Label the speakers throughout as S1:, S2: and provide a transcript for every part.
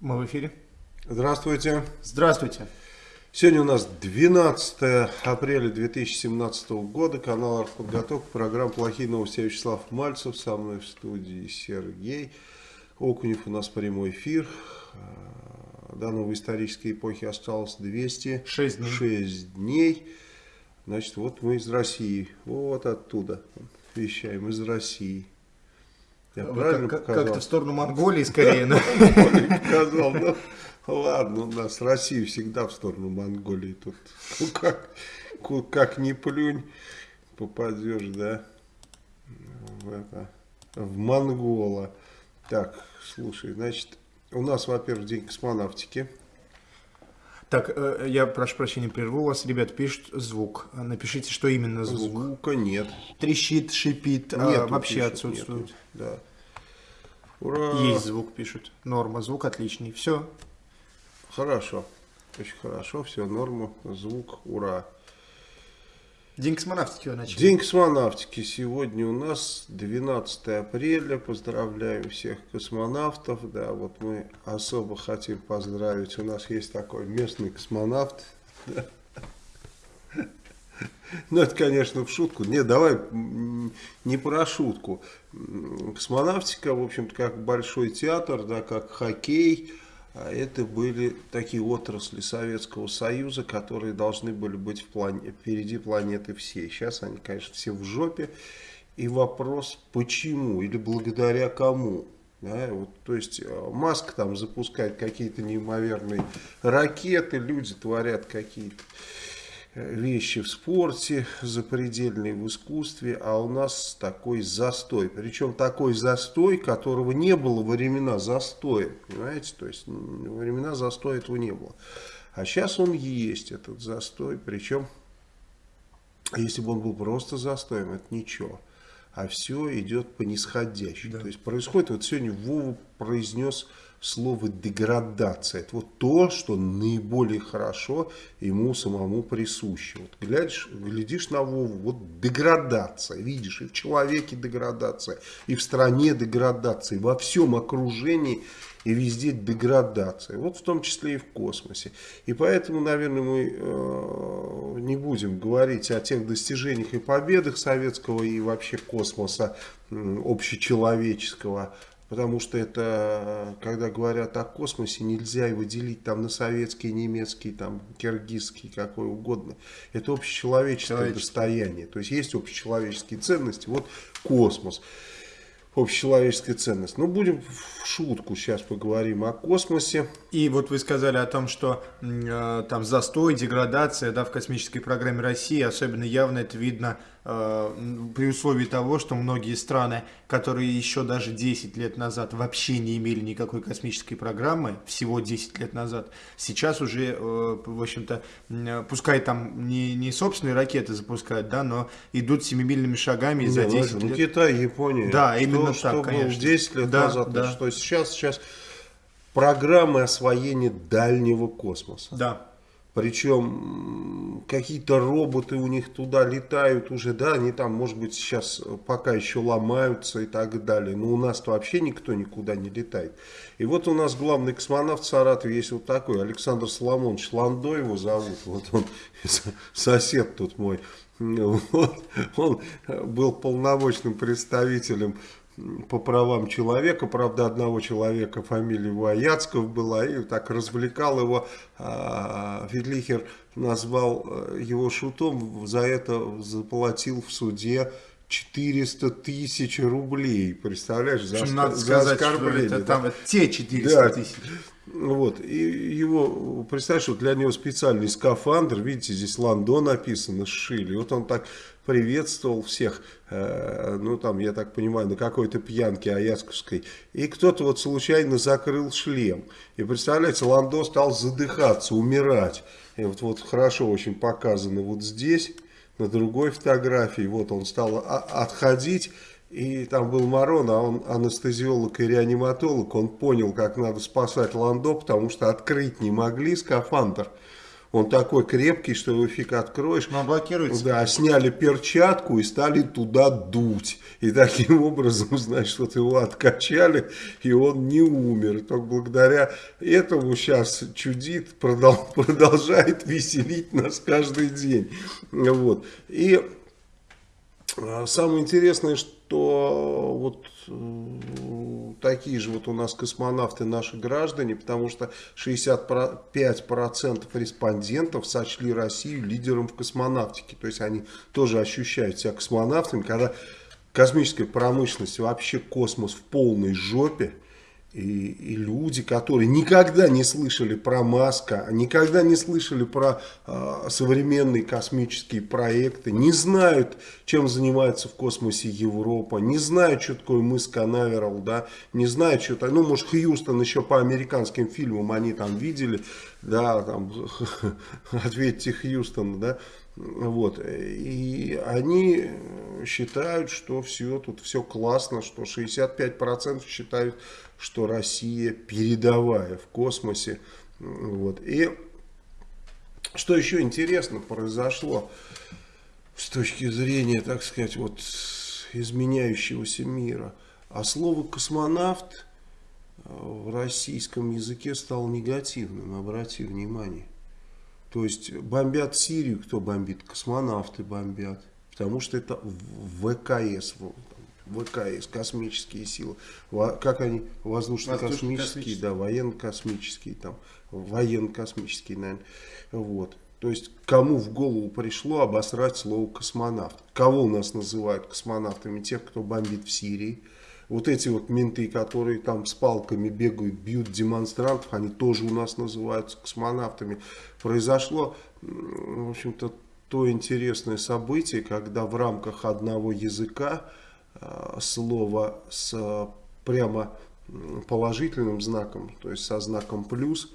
S1: Мы в эфире.
S2: Здравствуйте.
S1: Здравствуйте.
S2: Сегодня у нас 12 апреля 2017 года. Канал «Артподготовка». Программа «Плохие новости». Я Вячеслав Мальцев. Со мной в студии Сергей Окунев. У нас прямой эфир. До новой исторической эпохи осталось 206 дней. 6 дней. Значит, вот мы из России. Вот оттуда вещаем. Из России.
S1: Я Вы правильно как, показал? Как-то в сторону Монголии скорее.
S2: Показал, ну ладно, у нас Россия всегда в сторону Монголии. Тут ну, как, как не плюнь, попадешь, да, в, это, в Монгола. Так, слушай, значит, у нас, во-первых, день космонавтики.
S1: Так, э, я прошу прощения, прерву вас. Ребят, пишут звук. Напишите, что именно звук.
S2: Звука нет.
S1: Трещит, шипит, а вообще пишут, отсутствует. Нету,
S2: да.
S1: Ура! Есть звук, пишут. Норма, звук отличный. Все.
S2: Хорошо. Очень хорошо, все, норма, звук, ура.
S1: День космонавтики начали.
S2: День космонавтики. Сегодня у нас 12 апреля. Поздравляем всех космонавтов. Да, вот мы особо хотим поздравить. У нас есть такой местный космонавт. Ну, это, конечно, в шутку. Не, давай не про шутку. Космонавтика, в общем-то, как большой театр, да, как хоккей – это были такие отрасли Советского Союза, которые должны были быть в плане, впереди планеты всей. Сейчас они, конечно, все в жопе. И вопрос, почему или благодаря кому? Да, вот, то есть э, Маск там запускает какие-то неимоверные ракеты, люди творят какие-то вещи в спорте, запредельные в искусстве, а у нас такой застой. Причем такой застой, которого не было во времена застоя. Понимаете? То есть во времена застоя этого не было. А сейчас он есть, этот застой. Причем, если бы он был просто застоем, это ничего. А все идет по нисходящей. Да. То есть происходит, вот сегодня Вова произнес слово деградация. Это вот то, что наиболее хорошо ему самому присуще. Вот глядишь, глядишь на Вову, вот деградация, видишь, и в человеке деградация, и в стране деградация, и во всем окружении и везде деградация. Вот в том числе и в космосе. И поэтому, наверное, мы э, не будем говорить о тех достижениях и победах советского и вообще космоса э, общечеловеческого, Потому что это, когда говорят о космосе, нельзя его делить там на советский, немецкий, там, киргизский, какой угодно. Это общечеловеческое достояние. То есть есть общечеловеческие ценности. Вот космос общечеловеческая ценность. Но ну, будем в шутку сейчас поговорим о космосе.
S1: И вот вы сказали о том, что э, там застой, деградация да, в космической программе России, особенно явно это видно э, при условии того, что многие страны, которые еще даже 10 лет назад вообще не имели никакой космической программы, всего 10 лет назад, сейчас уже, э, в общем-то, э, пускай там не, не собственные ракеты запускают, да, но идут семимильными шагами не, за 10 ну, лет. Ну,
S2: Китай, Япония.
S1: Да, именно
S2: что,
S1: так,
S2: что конечно. 10 лет да, назад, да. что сейчас, сейчас программы освоения дальнего космоса.
S1: Да.
S2: Причем какие-то роботы у них туда летают уже, да, они там, может быть, сейчас пока еще ломаются и так далее. Но у нас-то вообще никто никуда не летает. И вот у нас главный космонавт в Саратове есть вот такой, Александр Соломонович Ландо его зовут. Вот он, сосед тут мой. Вот, он был полномочным представителем по правам человека, правда одного человека фамилия его Аяцков была, и так развлекал его, а, Федлихер назвал э, его шутом, за это заплатил в суде 400 тысяч рублей, представляешь,
S1: за, Надо за сказать, оскорбление. Что это, да? там те 400 да. тысяч.
S2: Вот, и его, представляешь, вот для него специальный скафандр, видите, здесь Лондон написано, сшили, вот он так приветствовал всех, э, ну там, я так понимаю, на какой-то пьянке Аясковской, и кто-то вот случайно закрыл шлем, и представляете, Ландо стал задыхаться, умирать, и вот, вот хорошо очень показано вот здесь, на другой фотографии, вот он стал отходить, и там был Марон, а он анестезиолог и реаниматолог, он понял, как надо спасать Ландо, потому что открыть не могли скафандр, Он такой крепкий, что его фиг откроешь.
S1: Но блокируется.
S2: Да, сняли перчатку и стали туда дуть. И таким образом, значит, вот его откачали, и он не умер. Только благодаря этому сейчас чудит, продолжает веселить нас каждый день. Вот. И а, самое интересное, что вот такие же вот у нас космонавты наши граждане, потому что 65% респондентов сочли Россию лидером в космонавтике. То есть они тоже ощущают себя космонавтами, когда космическая промышленность, вообще космос в полной жопе. И, и люди, которые никогда не слышали про Маска, никогда не слышали про э, современные космические проекты, не знают, чем занимается в космосе Европа, не знают, что такое мыс Канаверал, да, не знают, что такое, ну, может, Хьюстон еще по американским фильмам они там видели, да, там, ответьте Хьюстон, да, вот, и они считают, что все, тут все классно, что 65% считают, что Россия передовая в космосе. Вот. И что еще интересно произошло с точки зрения, так сказать, вот изменяющегося мира. А слово космонавт в российском языке стало негативным, обрати внимание. То есть бомбят Сирию, кто бомбит? Космонавты бомбят. Потому что это ВКС, ВКС, космические силы. Как они? Воздушно-космические, да, военно-космические, там, военно-космические, наверное. Вот. То есть, кому в голову пришло обосрать слово космонавт? Кого у нас называют космонавтами? Тех, кто бомбит в Сирии. Вот эти вот менты, которые там с палками бегают, бьют демонстрантов, они тоже у нас называются космонавтами. Произошло, в общем-то, то интересное событие, когда в рамках одного языка слово с прямо положительным знаком, то есть со знаком плюс,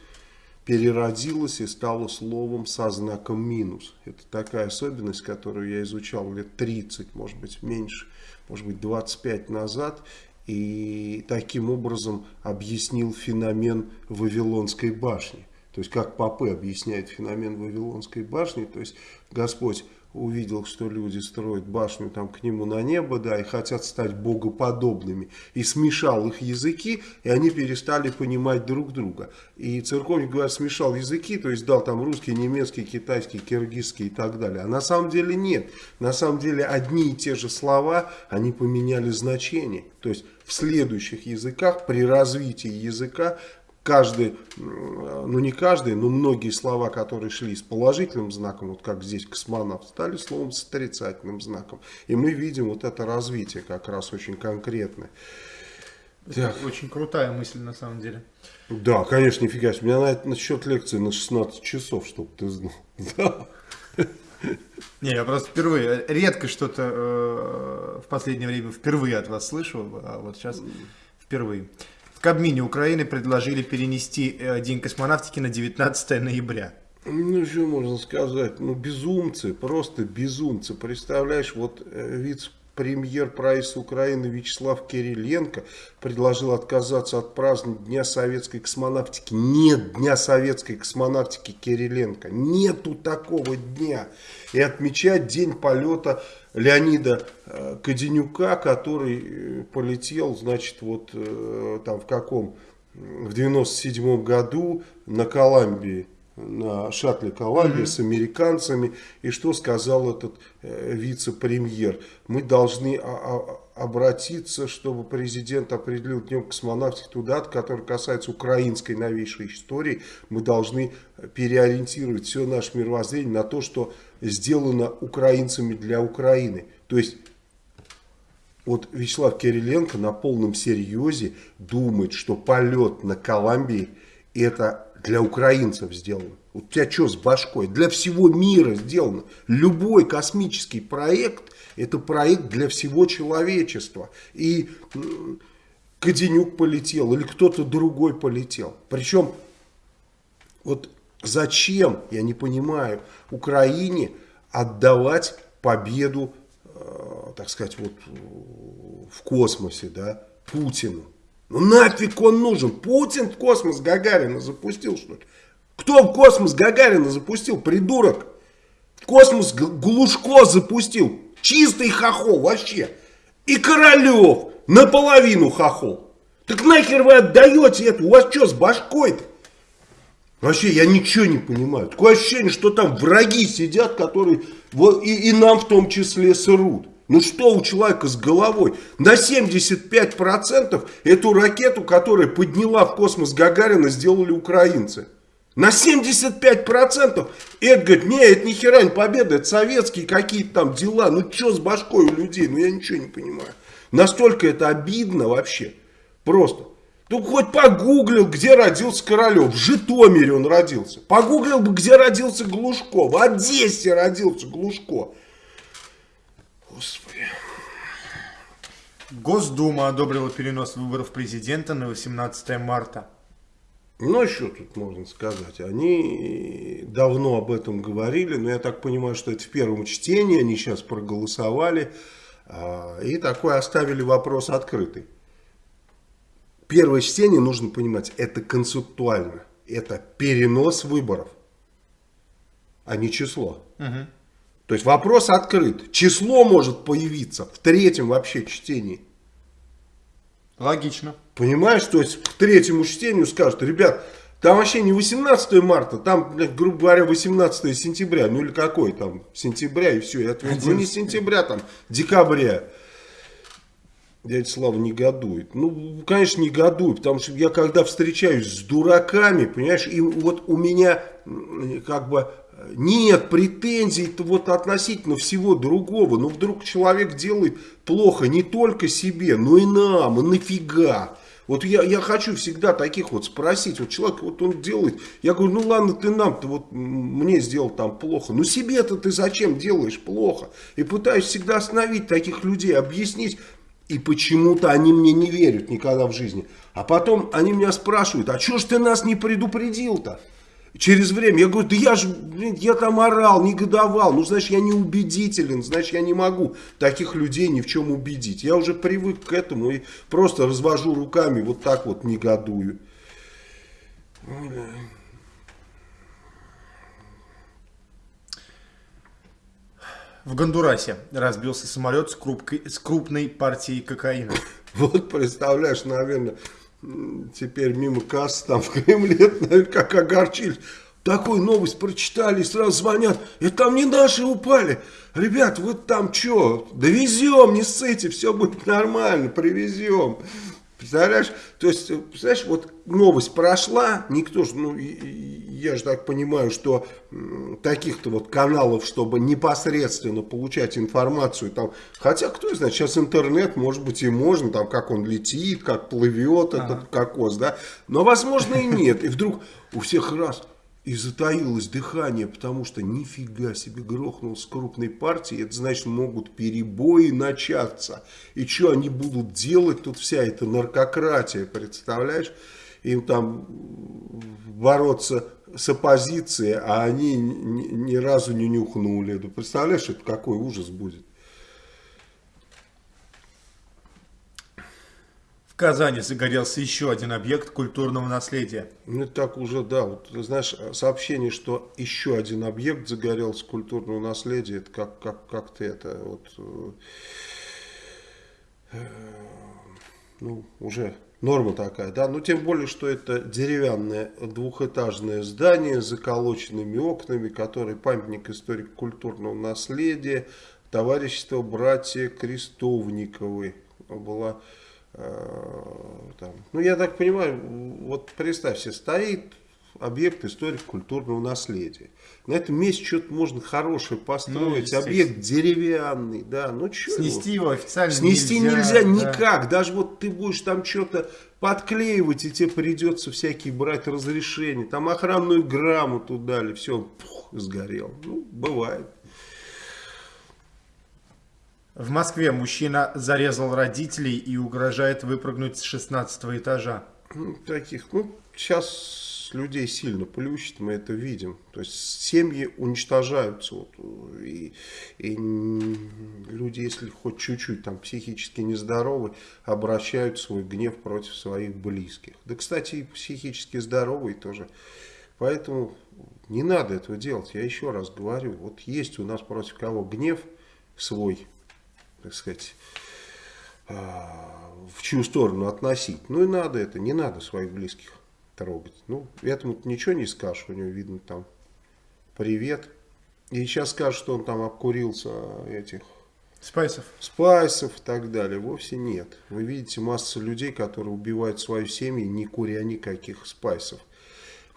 S2: переродилось и стало словом со знаком минус. Это такая особенность, которую я изучал лет 30, может быть меньше, может быть 25 назад. И таким образом объяснил феномен Вавилонской башни. То есть, как Попы объясняет феномен Вавилонской башни, то есть, Господь увидел, что люди строят башню там к нему на небо, да, и хотят стать богоподобными, и смешал их языки, и они перестали понимать друг друга. И церковник, говорят, смешал языки, то есть дал там русский, немецкий, китайский, киргизский и так далее. А на самом деле нет. На самом деле одни и те же слова, они поменяли значение. То есть в следующих языках, при развитии языка, каждый, ну не каждый, но многие слова, которые шли с положительным знаком, вот как здесь космонавт, стали словом с отрицательным знаком. И мы видим вот это развитие как раз очень конкретное.
S1: Так. Очень крутая мысль на самом деле.
S2: Да, конечно, нифига себе. У меня на, на счет лекции на 16 часов, чтобы ты знал. Да.
S1: Не, я просто впервые, редко что-то э, в последнее время впервые от вас слышу, а вот сейчас впервые. Кабмине Украины предложили перенести э, День космонавтики на 19 ноября.
S2: Ну, что можно сказать? Ну, безумцы, просто безумцы. Представляешь, вот э, вице премьер правительства Украины Вячеслав Кириленко предложил отказаться от празднования Дня советской космонавтики. Нет Дня советской космонавтики Кириленко. Нету такого дня. И отмечать день полета Леонида э, Каденюка, который э, полетел, значит, вот э, там в каком, в 97 году на Колумбии на шаттле Колумбия mm -hmm. с американцами. И что сказал этот э, вице-премьер? Мы должны обратиться, чтобы президент определил днем космонавтики ту дату, которая касается украинской новейшей истории. Мы должны переориентировать все наше мировоззрение на то, что сделано украинцами для Украины. То есть вот Вячеслав Кириленко на полном серьезе думает, что полет на Колумбии это для украинцев сделано. У тебя что с башкой? Для всего мира сделано. Любой космический проект, это проект для всего человечества. И Каденюк полетел, или кто-то другой полетел. Причем, вот зачем, я не понимаю, Украине отдавать победу, э, так сказать, вот в космосе, да, Путину. Ну нафиг он нужен? Путин в космос Гагарина запустил, что ли? Кто в космос Гагарина запустил, придурок? В космос Глушко запустил. Чистый хохол вообще. И Королев наполовину хохол. Так нахер вы отдаете это? У вас что с башкой-то? Вообще, я ничего не понимаю. Такое ощущение, что там враги сидят, которые вот, и, и нам в том числе срут. Ну что у человека с головой? На 75% эту ракету, которая подняла в космос Гагарина, сделали украинцы. На 75% это говорит, не, это ни хера не победа, это советские какие-то там дела. Ну что с башкой у людей? Ну я ничего не понимаю. Настолько это обидно вообще. Просто. Ну, хоть погуглил, где родился Королев. В Житомире он родился. Погуглил бы, где родился Глушко. В Одессе родился Глушко. Господи.
S1: Госдума одобрила перенос выборов президента на 18 марта.
S2: Ну, что тут можно сказать? Они давно об этом говорили, но я так понимаю, что это в первом чтении, они сейчас проголосовали а, и такой оставили вопрос открытый первое чтение, нужно понимать, это концептуально. Это перенос выборов, а не число. Угу. То есть вопрос открыт. Число может появиться в третьем вообще чтении.
S1: Логично.
S2: Понимаешь, то есть к третьему чтению скажут, ребят, там вообще не 18 марта, там, грубо говоря, 18 сентября, ну или какой там, сентября и все. Я ну не сентября, там, декабря дядя Слава негодует. Ну, конечно, негодует, потому что я когда встречаюсь с дураками, понимаешь, и вот у меня как бы нет претензий вот относительно всего другого. Но вдруг человек делает плохо не только себе, но и нам, и нафига. Вот я, я хочу всегда таких вот спросить, вот человек, вот он делает, я говорю, ну ладно, ты нам-то вот мне сделал там плохо, ну себе-то ты зачем делаешь плохо? И пытаюсь всегда остановить таких людей, объяснить, и почему-то они мне не верят никогда в жизни. А потом они меня спрашивают, а что ж ты нас не предупредил-то? Через время я говорю, да я же, я там орал, негодовал. Ну, значит, я не убедителен, значит, я не могу таких людей ни в чем убедить. Я уже привык к этому и просто развожу руками, вот так вот негодую.
S1: В Гондурасе разбился самолет с, крупкой, с крупной партией кокаина.
S2: Вот представляешь, наверное, теперь мимо кассы там в Кремле, наверное, как огорчились. Такую новость прочитали, сразу звонят. Это там не наши упали. Ребят, вот там что? Довезем, не ссыте, все будет нормально, привезем. Представляешь? То есть, представляешь, вот новость прошла, никто же, ну, я же так понимаю, что таких-то вот каналов, чтобы непосредственно получать информацию, там, хотя, кто знает, сейчас интернет, может быть, и можно, там, как он летит, как плывет этот кокос, да, но, возможно, и нет, и вдруг у всех раз и затаилось дыхание, потому что нифига себе грохнул с крупной партии, это значит могут перебои начаться. И что они будут делать, тут вся эта наркократия, представляешь? Им там бороться с оппозицией, а они ни, ни разу не нюхнули. Представляешь, это какой ужас будет?
S1: В Казани загорелся еще один объект культурного наследия.
S2: Ну, так уже, да. Вот, знаешь, сообщение, что еще один объект загорелся культурного наследия, это как, как, как ты это, вот, э, ну, уже норма такая, да. Но тем более, что это деревянное двухэтажное здание с заколоченными окнами, который памятник историко-культурного наследия, товарищество братья Крестовниковы была Э, там. Ну, я так понимаю, вот представь себе, стоит объект историко-культурного наследия. На этом месте что-то можно хорошее построить, ну, объект деревянный, да, ну что
S1: Снести его официально
S2: Снести нельзя, нельзя да. никак, даже вот ты будешь там что-то подклеивать, и тебе придется всякие брать разрешения, там охранную грамоту дали, все, пух, сгорел, ну, бывает.
S1: В Москве мужчина зарезал родителей и угрожает выпрыгнуть с 16 этажа.
S2: Ну, таких, ну, сейчас людей сильно плющит, мы это видим. То есть семьи уничтожаются. Вот, и, и люди, если хоть чуть-чуть там психически нездоровы, обращают свой гнев против своих близких. Да, кстати, и психически здоровые тоже Поэтому не надо этого делать. Я еще раз говорю, вот есть у нас против кого гнев свой, так сказать, а, в чью сторону относить. Ну и надо это, не надо своих близких трогать. Ну, этому ничего не скажешь, у него видно там привет. И сейчас скажут, что он там обкурился этих
S1: Спайсов.
S2: Спайсов и так далее. Вовсе нет. Вы видите массу людей, которые убивают свою семью, не куря никаких спайсов.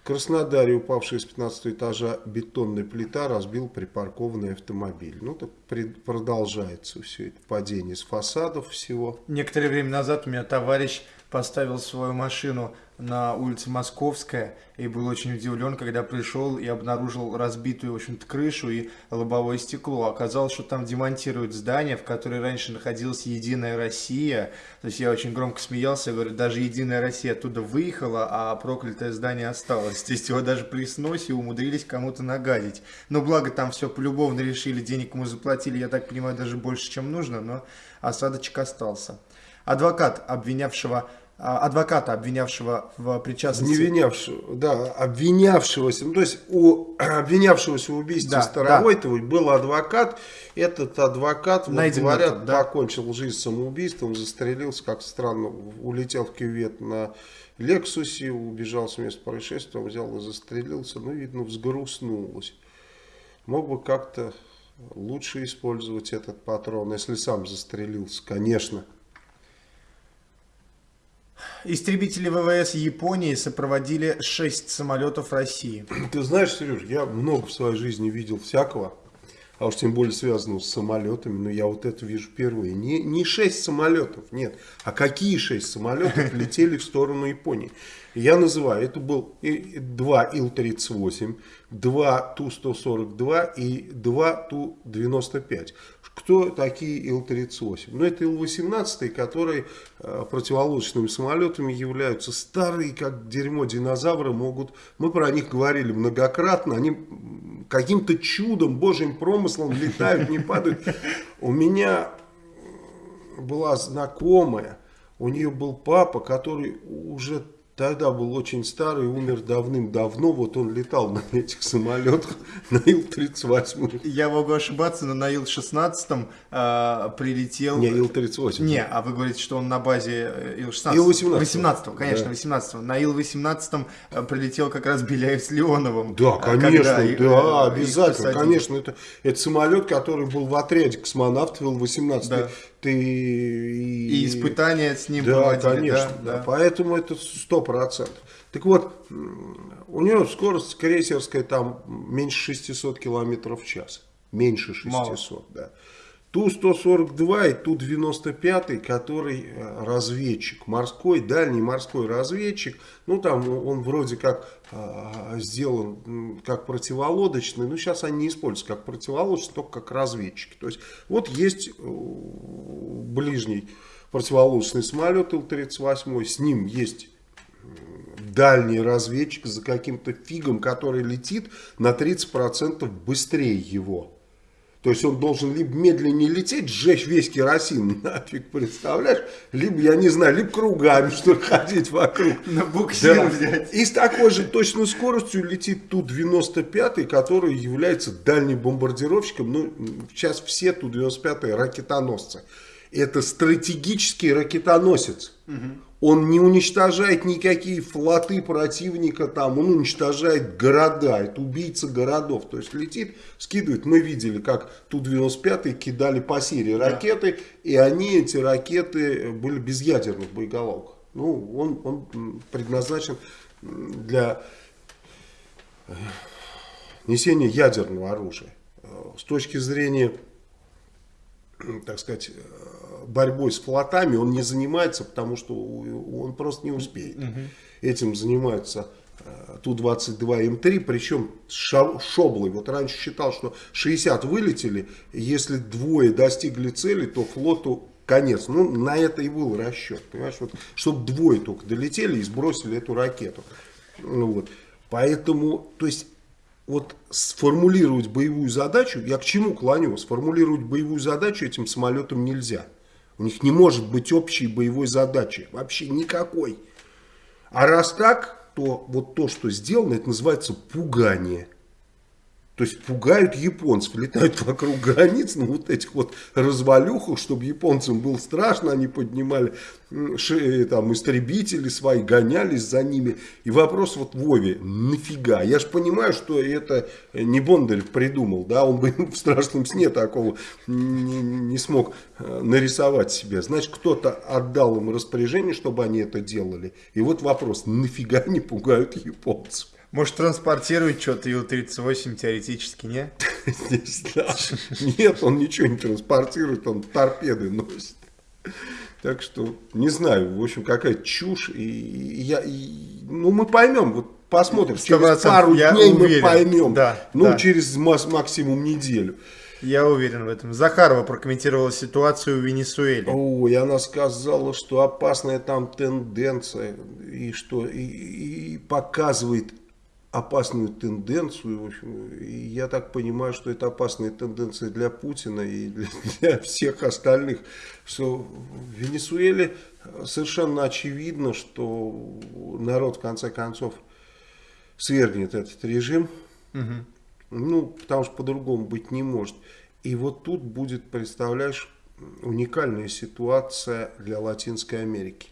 S2: Краснодаре упавшая с 15 этажа бетонная плита разбил припаркованный автомобиль. Ну, так продолжается все это падение с фасадов всего.
S1: Некоторое время назад у меня товарищ поставил свою машину на улице Московская и был очень удивлен, когда пришел и обнаружил разбитую, в общем-то, крышу и лобовое стекло. Оказалось, что там демонтируют здание, в которое раньше находилась Единая Россия. То есть я очень громко смеялся, говорю, даже Единая Россия оттуда выехала, а проклятое здание осталось. То есть его даже при сносе умудрились кому-то нагадить. Но благо там все полюбовно решили, денег ему заплатили, я так понимаю, даже больше, чем нужно, но осадочек остался. Адвокат обвинявшего адвоката, обвинявшего в причастности.
S2: Не винявшего, да, обвинявшегося. Ну, то есть у обвинявшегося в убийстве да, Старовойтовой да. был адвокат. Этот адвокат, вот, говорят, да. покончил жизнь самоубийством, застрелился, как странно, улетел в кювет на Лексусе, убежал с места происшествия, взял и застрелился. Ну, видно, взгрустнулось. Мог бы как-то лучше использовать этот патрон, если сам застрелился, конечно.
S1: Истребители ВВС Японии сопроводили 6 самолетов России.
S2: Ты знаешь, Сереж, я много в своей жизни видел всякого, а уж тем более связанного с самолетами, но я вот это вижу впервые. Не, не 6 самолетов, нет, а какие 6 самолетов летели в сторону Японии. Я называю, это был 2 Ил-38, 2 Ту-142 и 2 Ту-95. Кто такие Ил-38? Ну, это Ил-18, которые э, противолодочными самолетами являются старые, как дерьмо динозавры могут. Мы про них говорили многократно. Они каким-то чудом, божьим промыслом летают, не падают. У меня была знакомая, у нее был папа, который уже тогда был очень старый, умер давным-давно, вот он летал на этих самолетах, на Ил-38.
S1: Я могу ошибаться, но на Ил-16 э, прилетел...
S2: Не, Ил-38.
S1: Не, а вы говорите, что он на базе э, Ил-16. Ил-18. 18 конечно, да. 18 -го. На Ил-18 э, прилетел как раз Беляев с Леоновым.
S2: Да, э, конечно, когда, да, обязательно, конечно. Это, это самолет, который был в отряде космонавтов Ил-18. Да ты...
S1: И, и испытания с ним
S2: да, проводили. Конечно, да, да. Поэтому это сто процентов. Так вот, у него скорость крейсерская там меньше 600 километров в час. Меньше 600, Мало. да. Ту-142 и Ту-95, который э, разведчик, морской, дальний морской разведчик. Ну, там он вроде как э, сделан как противолодочный, но сейчас они не используются как противолодочный, только как разведчик. То есть, вот есть э, ближний противолодочный самолет Ил-38, с ним есть дальний разведчик за каким-то фигом, который летит на 30% быстрее его. То есть он должен либо медленнее лететь, сжечь весь керосин, нафиг, представляешь? Либо, я не знаю, либо кругами, что ли, ходить вокруг.
S1: На буксир да. взять.
S2: И с такой же точной скоростью летит Ту-95, который является дальним бомбардировщиком. Ну, сейчас все Ту-95 ракетоносцы. Это стратегический ракетоносец. Угу. Он не уничтожает никакие флоты противника, там, он уничтожает города, это убийца городов. То есть летит, скидывает. Мы видели, как Ту-95 кидали по Сирии ракеты, да. и они, эти ракеты, были без ядерных боеголовок. Ну, он, он предназначен для э, несения ядерного оружия. С точки зрения, так сказать, борьбой с флотами он не занимается, потому что он просто не успеет. Угу. Этим занимаются э, Ту-22М3, причем шоблой. Вот раньше считал, что 60 вылетели, если двое достигли цели, то флоту конец. Ну, на это и был расчет, понимаешь, вот, чтобы двое только долетели и сбросили эту ракету. Ну, вот. Поэтому, то есть, вот сформулировать боевую задачу, я к чему клоню, сформулировать боевую задачу этим самолетам нельзя. У них не может быть общей боевой задачи. Вообще никакой. А раз так, что вот то, что сделано, это называется пугание. То есть пугают японцев, летают вокруг границ на вот этих вот развалюхах, чтобы японцам было страшно, они поднимали шеи, там, истребители свои, гонялись за ними. И вопрос вот Вове, нафига? Я же понимаю, что это не Бондарев придумал, да, он бы в страшном сне такого не, не смог э, нарисовать себе. Значит, кто-то отдал им распоряжение, чтобы они это делали. И вот вопрос, нафига они пугают японцев?
S1: Может транспортировать что-то Ил-38 теоретически, не?
S2: Нет, он ничего не транспортирует, он торпеды носит. Так что, не знаю, в общем, какая чушь. И, я, и, ну, мы поймем, вот посмотрим. Через пару дней уверен. мы поймем. Да, ну, да. через максимум неделю.
S1: Я уверен в этом. Захарова прокомментировала ситуацию в Венесуэле.
S2: Ой, она сказала, что опасная там тенденция, и что и, и показывает опасную тенденцию. В общем, и я так понимаю, что это опасная тенденция для Путина и для всех остальных. Что в Венесуэле совершенно очевидно, что народ в конце концов свергнет этот режим. Угу. Ну, потому что по-другому быть не может. И вот тут будет, представляешь, уникальная ситуация для Латинской Америки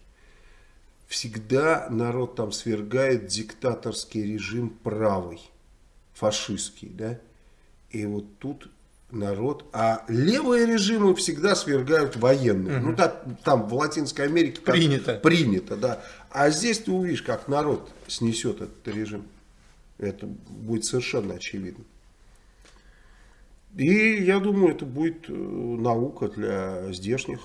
S2: всегда народ там свергает диктаторский режим правый, фашистский, да, и вот тут народ, а левые режимы всегда свергают военные. Угу. Ну, так, там в Латинской Америке
S1: принято.
S2: принято, да. А здесь ты увидишь, как народ снесет этот режим. Это будет совершенно очевидно. И я думаю, это будет э, наука для здешних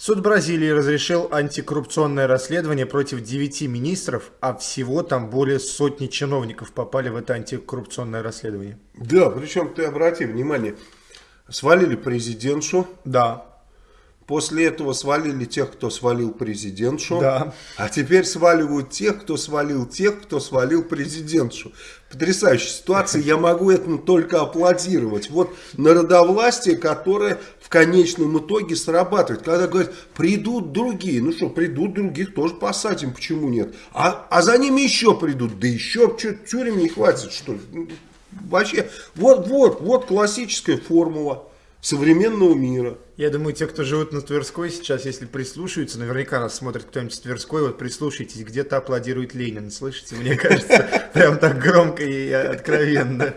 S1: Суд Бразилии разрешил антикоррупционное расследование против девяти министров, а всего там более сотни чиновников попали в это антикоррупционное расследование.
S2: Да, причем ты обрати внимание, свалили президентшу.
S1: Да.
S2: После этого свалили тех, кто свалил президентшу.
S1: Да.
S2: А теперь сваливают тех, кто свалил тех, кто свалил президентшу. Потрясающая ситуация. Я могу этому только аплодировать. Вот народовластие, которое в конечном итоге срабатывает. Когда говорят, придут другие. Ну что, придут других, тоже посадим. Почему нет? А, а за ними еще придут. Да еще, что, тюрем не хватит, что ли? Ну, вообще, вот, вот, вот классическая формула современного мира.
S1: Я думаю, те, кто живут на Тверской сейчас, если прислушаются, наверняка нас смотрит кто-нибудь с Тверской, вот прислушайтесь, где-то аплодирует Ленин, слышите? Мне кажется, прям так громко и откровенно.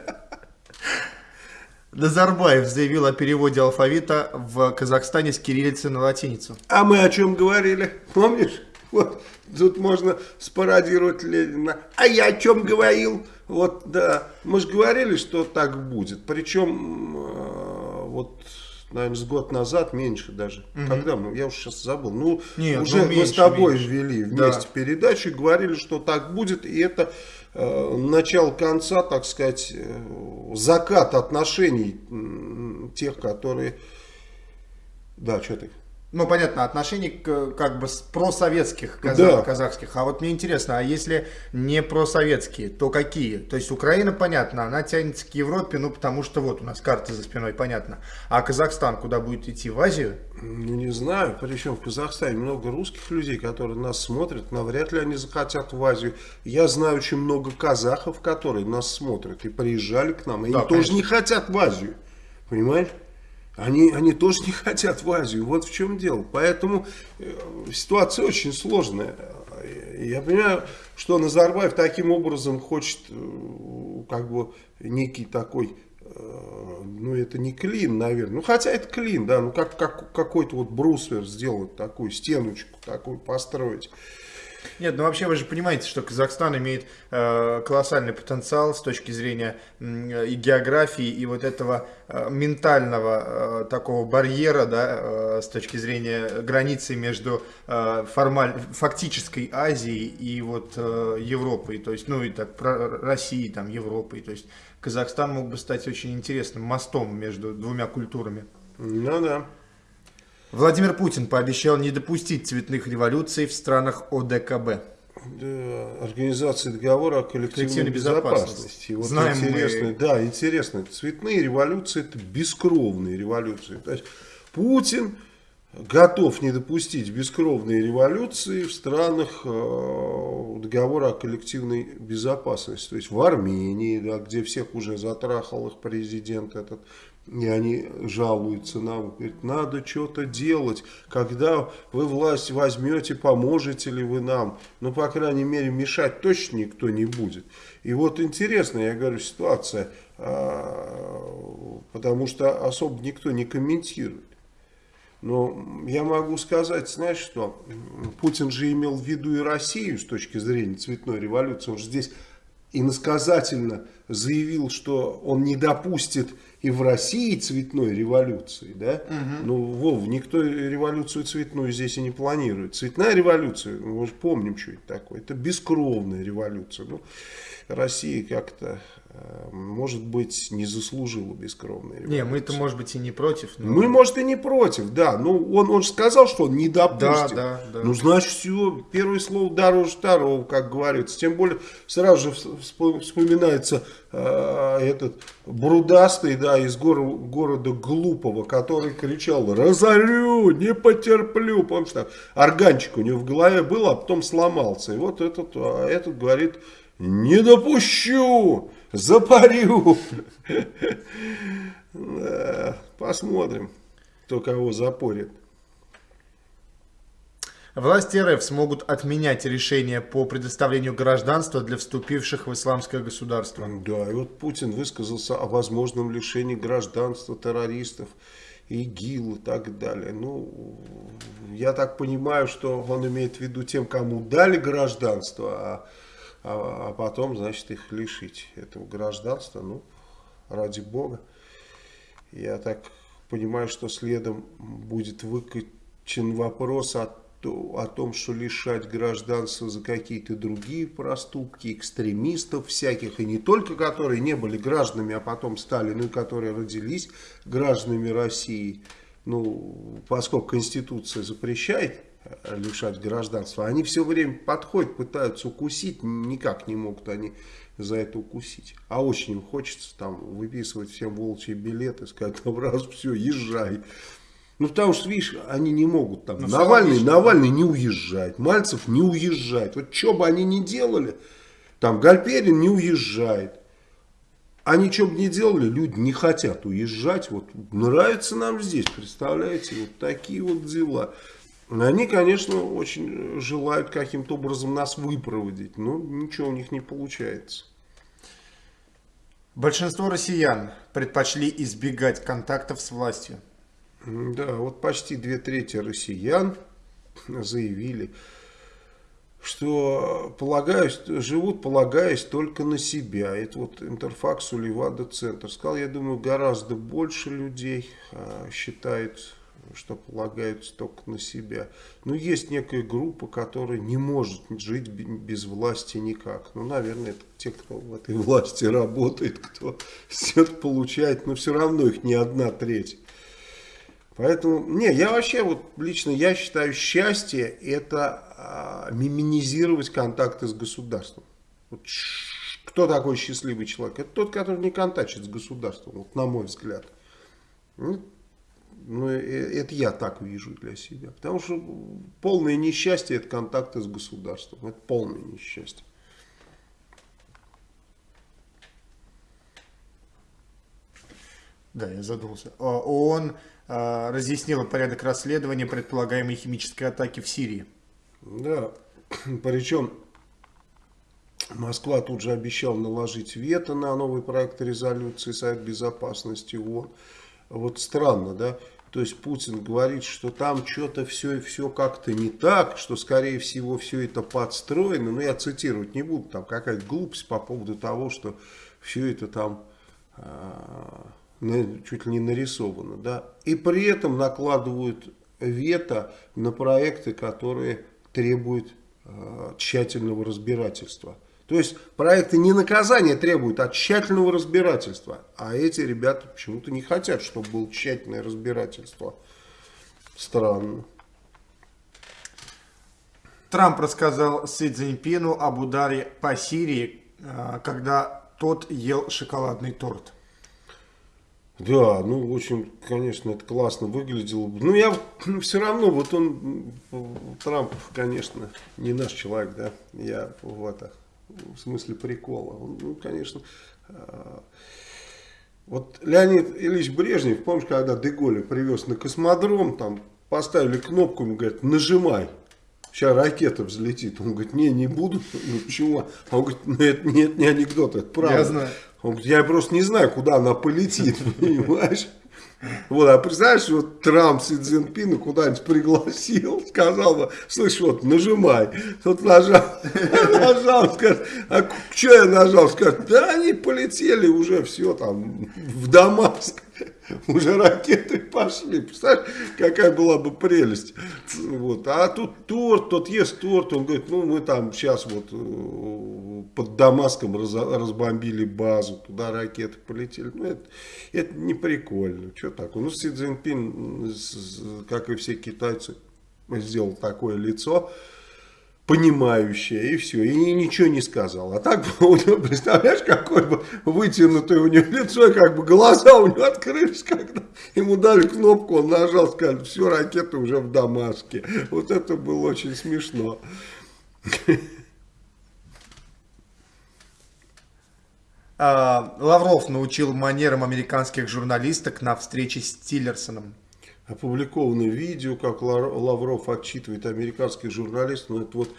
S1: Назарбаев заявил о переводе алфавита в Казахстане с кириллицы на латиницу.
S2: А мы о чем говорили? Помнишь? Вот тут можно спародировать Ленина. А я о чем говорил? Вот, да. Мы же говорили, что так будет. Причем вот, наверное, с год назад, меньше даже. Угу. Когда мы, я уже сейчас забыл. Ну, Нет, уже ну, меньше, мы с тобой меньше. вели вместе да. передачу и говорили, что так будет. И это э, начало конца, так сказать, э, закат отношений э, тех, которые... Да, что ты?
S1: Ну, понятно, отношений к, как бы просоветских казах, да. казахских. А вот мне интересно, а если не просоветские, то какие? То есть Украина, понятно, она тянется к Европе, ну, потому что вот у нас карта за спиной, понятно. А Казахстан куда будет идти? В Азию?
S2: Ну, не знаю. Причем в Казахстане много русских людей, которые нас смотрят. Навряд ли они захотят в Азию. Я знаю очень много казахов, которые нас смотрят и приезжали к нам. И да, они конечно. тоже не хотят в Азию. Понимаешь? Они, они тоже не хотят в Азию. Вот в чем дело. Поэтому э, ситуация очень сложная. Я понимаю, что Назарбаев таким образом хочет, э, как бы, некий такой, э, ну, это не клин, наверное. Ну, хотя это клин, да, ну, как, как какой-то вот брусвер сделать, такую стеночку такую построить.
S1: Нет, ну вообще вы же понимаете, что Казахстан имеет э, колоссальный потенциал с точки зрения э, и географии, и вот этого э, ментального э, такого барьера, да, э, с точки зрения границы между э, формаль, фактической Азией и вот э, Европой, то есть, ну и так, про Россией, там, Европой, то есть Казахстан мог бы стать очень интересным мостом между двумя культурами.
S2: Ну да.
S1: Владимир Путин пообещал не допустить цветных революций в странах ОДКБ.
S2: Да, Организация договора о коллективной безопасности. Вот Знаем интересно, мы... Да, интересно. Цветные революции это бескровные революции. То есть Путин готов не допустить бескровной революции в странах э, договора о коллективной безопасности. То есть в Армении, да, где всех уже затрахал их президент этот, и они жалуются нам, говорят, надо что-то делать, когда вы власть возьмете, поможете ли вы нам, ну, по крайней мере, мешать точно никто не будет. И вот интересно, я говорю, ситуация, а, потому что особо никто не комментирует. Но я могу сказать, знаешь что, Путин же имел в виду и Россию с точки зрения цветной революции. Он же здесь иносказательно заявил, что он не допустит и в России цветной революции. Да? Угу. Ну, Вов, никто революцию цветную здесь и не планирует. Цветная революция, мы же помним, что это такое. Это бескровная революция. Ну, Россия как-то может быть, не заслужила бескровной революции.
S1: Не, мы-то, может быть, и не против.
S2: Но... Мы, может, и не против, да. Но он, он же сказал, что он не допустит. Да, да, да. Ну, значит, все, первое слово дороже второго, как говорится. Тем более, сразу же вспоминается э, этот Брудастый, да, из гор города Глупого, который кричал «Разорю, не потерплю». Помнишь, там органчик у него в голове был, а потом сломался. И вот этот, а этот говорит «Не допущу!» Запарю. Посмотрим, кто кого запорит.
S1: Власти РФ смогут отменять решения по предоставлению гражданства для вступивших в исламское государство.
S2: Да, и вот Путин высказался о возможном лишении гражданства террористов, ИГИЛ и так далее. Ну, я так понимаю, что он имеет в виду тем, кому дали гражданство, а а, а потом, значит, их лишить этого гражданства, ну, ради бога. Я так понимаю, что следом будет выкачен вопрос о, о том, что лишать гражданства за какие-то другие проступки, экстремистов всяких, и не только которые не были гражданами, а потом стали, но и которые родились гражданами России. Ну, поскольку Конституция запрещает лишать гражданства. Они все время подходят, пытаются укусить, никак не могут они за это укусить. А очень им хочется там выписывать всем волчьи билеты, сказать, там раз, все, езжай. Ну, потому что, видишь, они не могут там. Ну, Навальный, логично, Навальный не уезжает, Мальцев не уезжает. Вот что бы они ни делали, там Гальперин не уезжает. Они что бы ни делали, люди не хотят уезжать. Вот нравится нам здесь, представляете, вот такие вот дела. Они, конечно, очень желают каким-то образом нас выпроводить, но ничего у них не получается.
S1: Большинство россиян предпочли избегать контактов с властью.
S2: Да, вот почти две трети россиян заявили, что полагаюсь, живут, полагаясь только на себя. Это вот Интерфакс Левада Центр сказал, я думаю, гораздо больше людей а, считают что полагаются только на себя. Но есть некая группа, которая не может жить без власти никак. Ну, наверное, это те, кто в этой власти работает, кто все получает, но все равно их не одна треть. Поэтому, не, я вообще, вот лично я считаю, счастье это а, минимизировать контакты с государством. Вот, кто такой счастливый человек? Это тот, который не контактит с государством, вот, на мой взгляд. Ну, ну, э, это я так вижу для себя. Потому что полное несчастье это контакты с государством. Это полное несчастье.
S1: Да, я задумался. А, ООН а, разъяснила порядок расследования предполагаемой химической атаки в Сирии.
S2: Да, причем Москва тут же обещала наложить вето на новый проект резолюции Совет Безопасности ООН вот странно, да, то есть Путин говорит, что там что-то все, все как-то не так, что скорее всего все это подстроено, но я цитировать не буду, там какая-то глупость по поводу того, что все это там э, чуть ли не нарисовано, да, и при этом накладывают вето на проекты, которые требуют э, тщательного разбирательства. То есть проекты не наказания требуют, а тщательного разбирательства. А эти ребята почему-то не хотят, чтобы было тщательное разбирательство. Странно.
S1: Трамп рассказал Си Цзиньпину об ударе по Сирии, а, когда тот ел шоколадный торт.
S2: Да, ну, очень, конечно, это классно выглядело. Ну, я все равно, вот он, Трамп, конечно, не наш человек, да, я в это, в смысле прикола. Он, ну, конечно, а, вот Леонид Ильич Брежнев, помнишь, когда Деголя привез на космодром, там поставили кнопку, ему говорят, нажимай. Сейчас ракета взлетит. Он говорит, не, не буду. Ну почему? Он говорит, ну это нет, не анекдот, это правда.
S1: Я знаю.
S2: Он говорит, я просто не знаю, куда она полетит, понимаешь? Вот, а представляешь, вот Трамп Си Цзиньпина куда-нибудь пригласил, сказал бы, слышь, вот, нажимай. Тут нажал, нажал, скажет, а что я нажал? Скажет, да они полетели уже, все там, в Дамаск. Уже ракеты пошли. Представляешь, какая была бы прелесть. Вот. А тут торт, тот ест торт. Он говорит, ну мы там сейчас вот э, под Дамаском раз, разбомбили базу. Туда ракеты полетели. Ну это, это не прикольно. Что такое? Ну Си Цзиньпин, как и все китайцы, сделал такое лицо понимающая, и все, и ничего не сказал. А так, представляешь, какой бы вытянутое у него лицо, как бы глаза у него открылись, когда ему дали кнопку, он нажал, сказали, все, ракеты уже в Дамаске. Вот это было очень смешно.
S1: А, Лавров научил манерам американских журналисток на встрече с Тиллерсоном
S2: опубликовано видео, как Лавров отчитывает американских журналистов. Но ну, это вот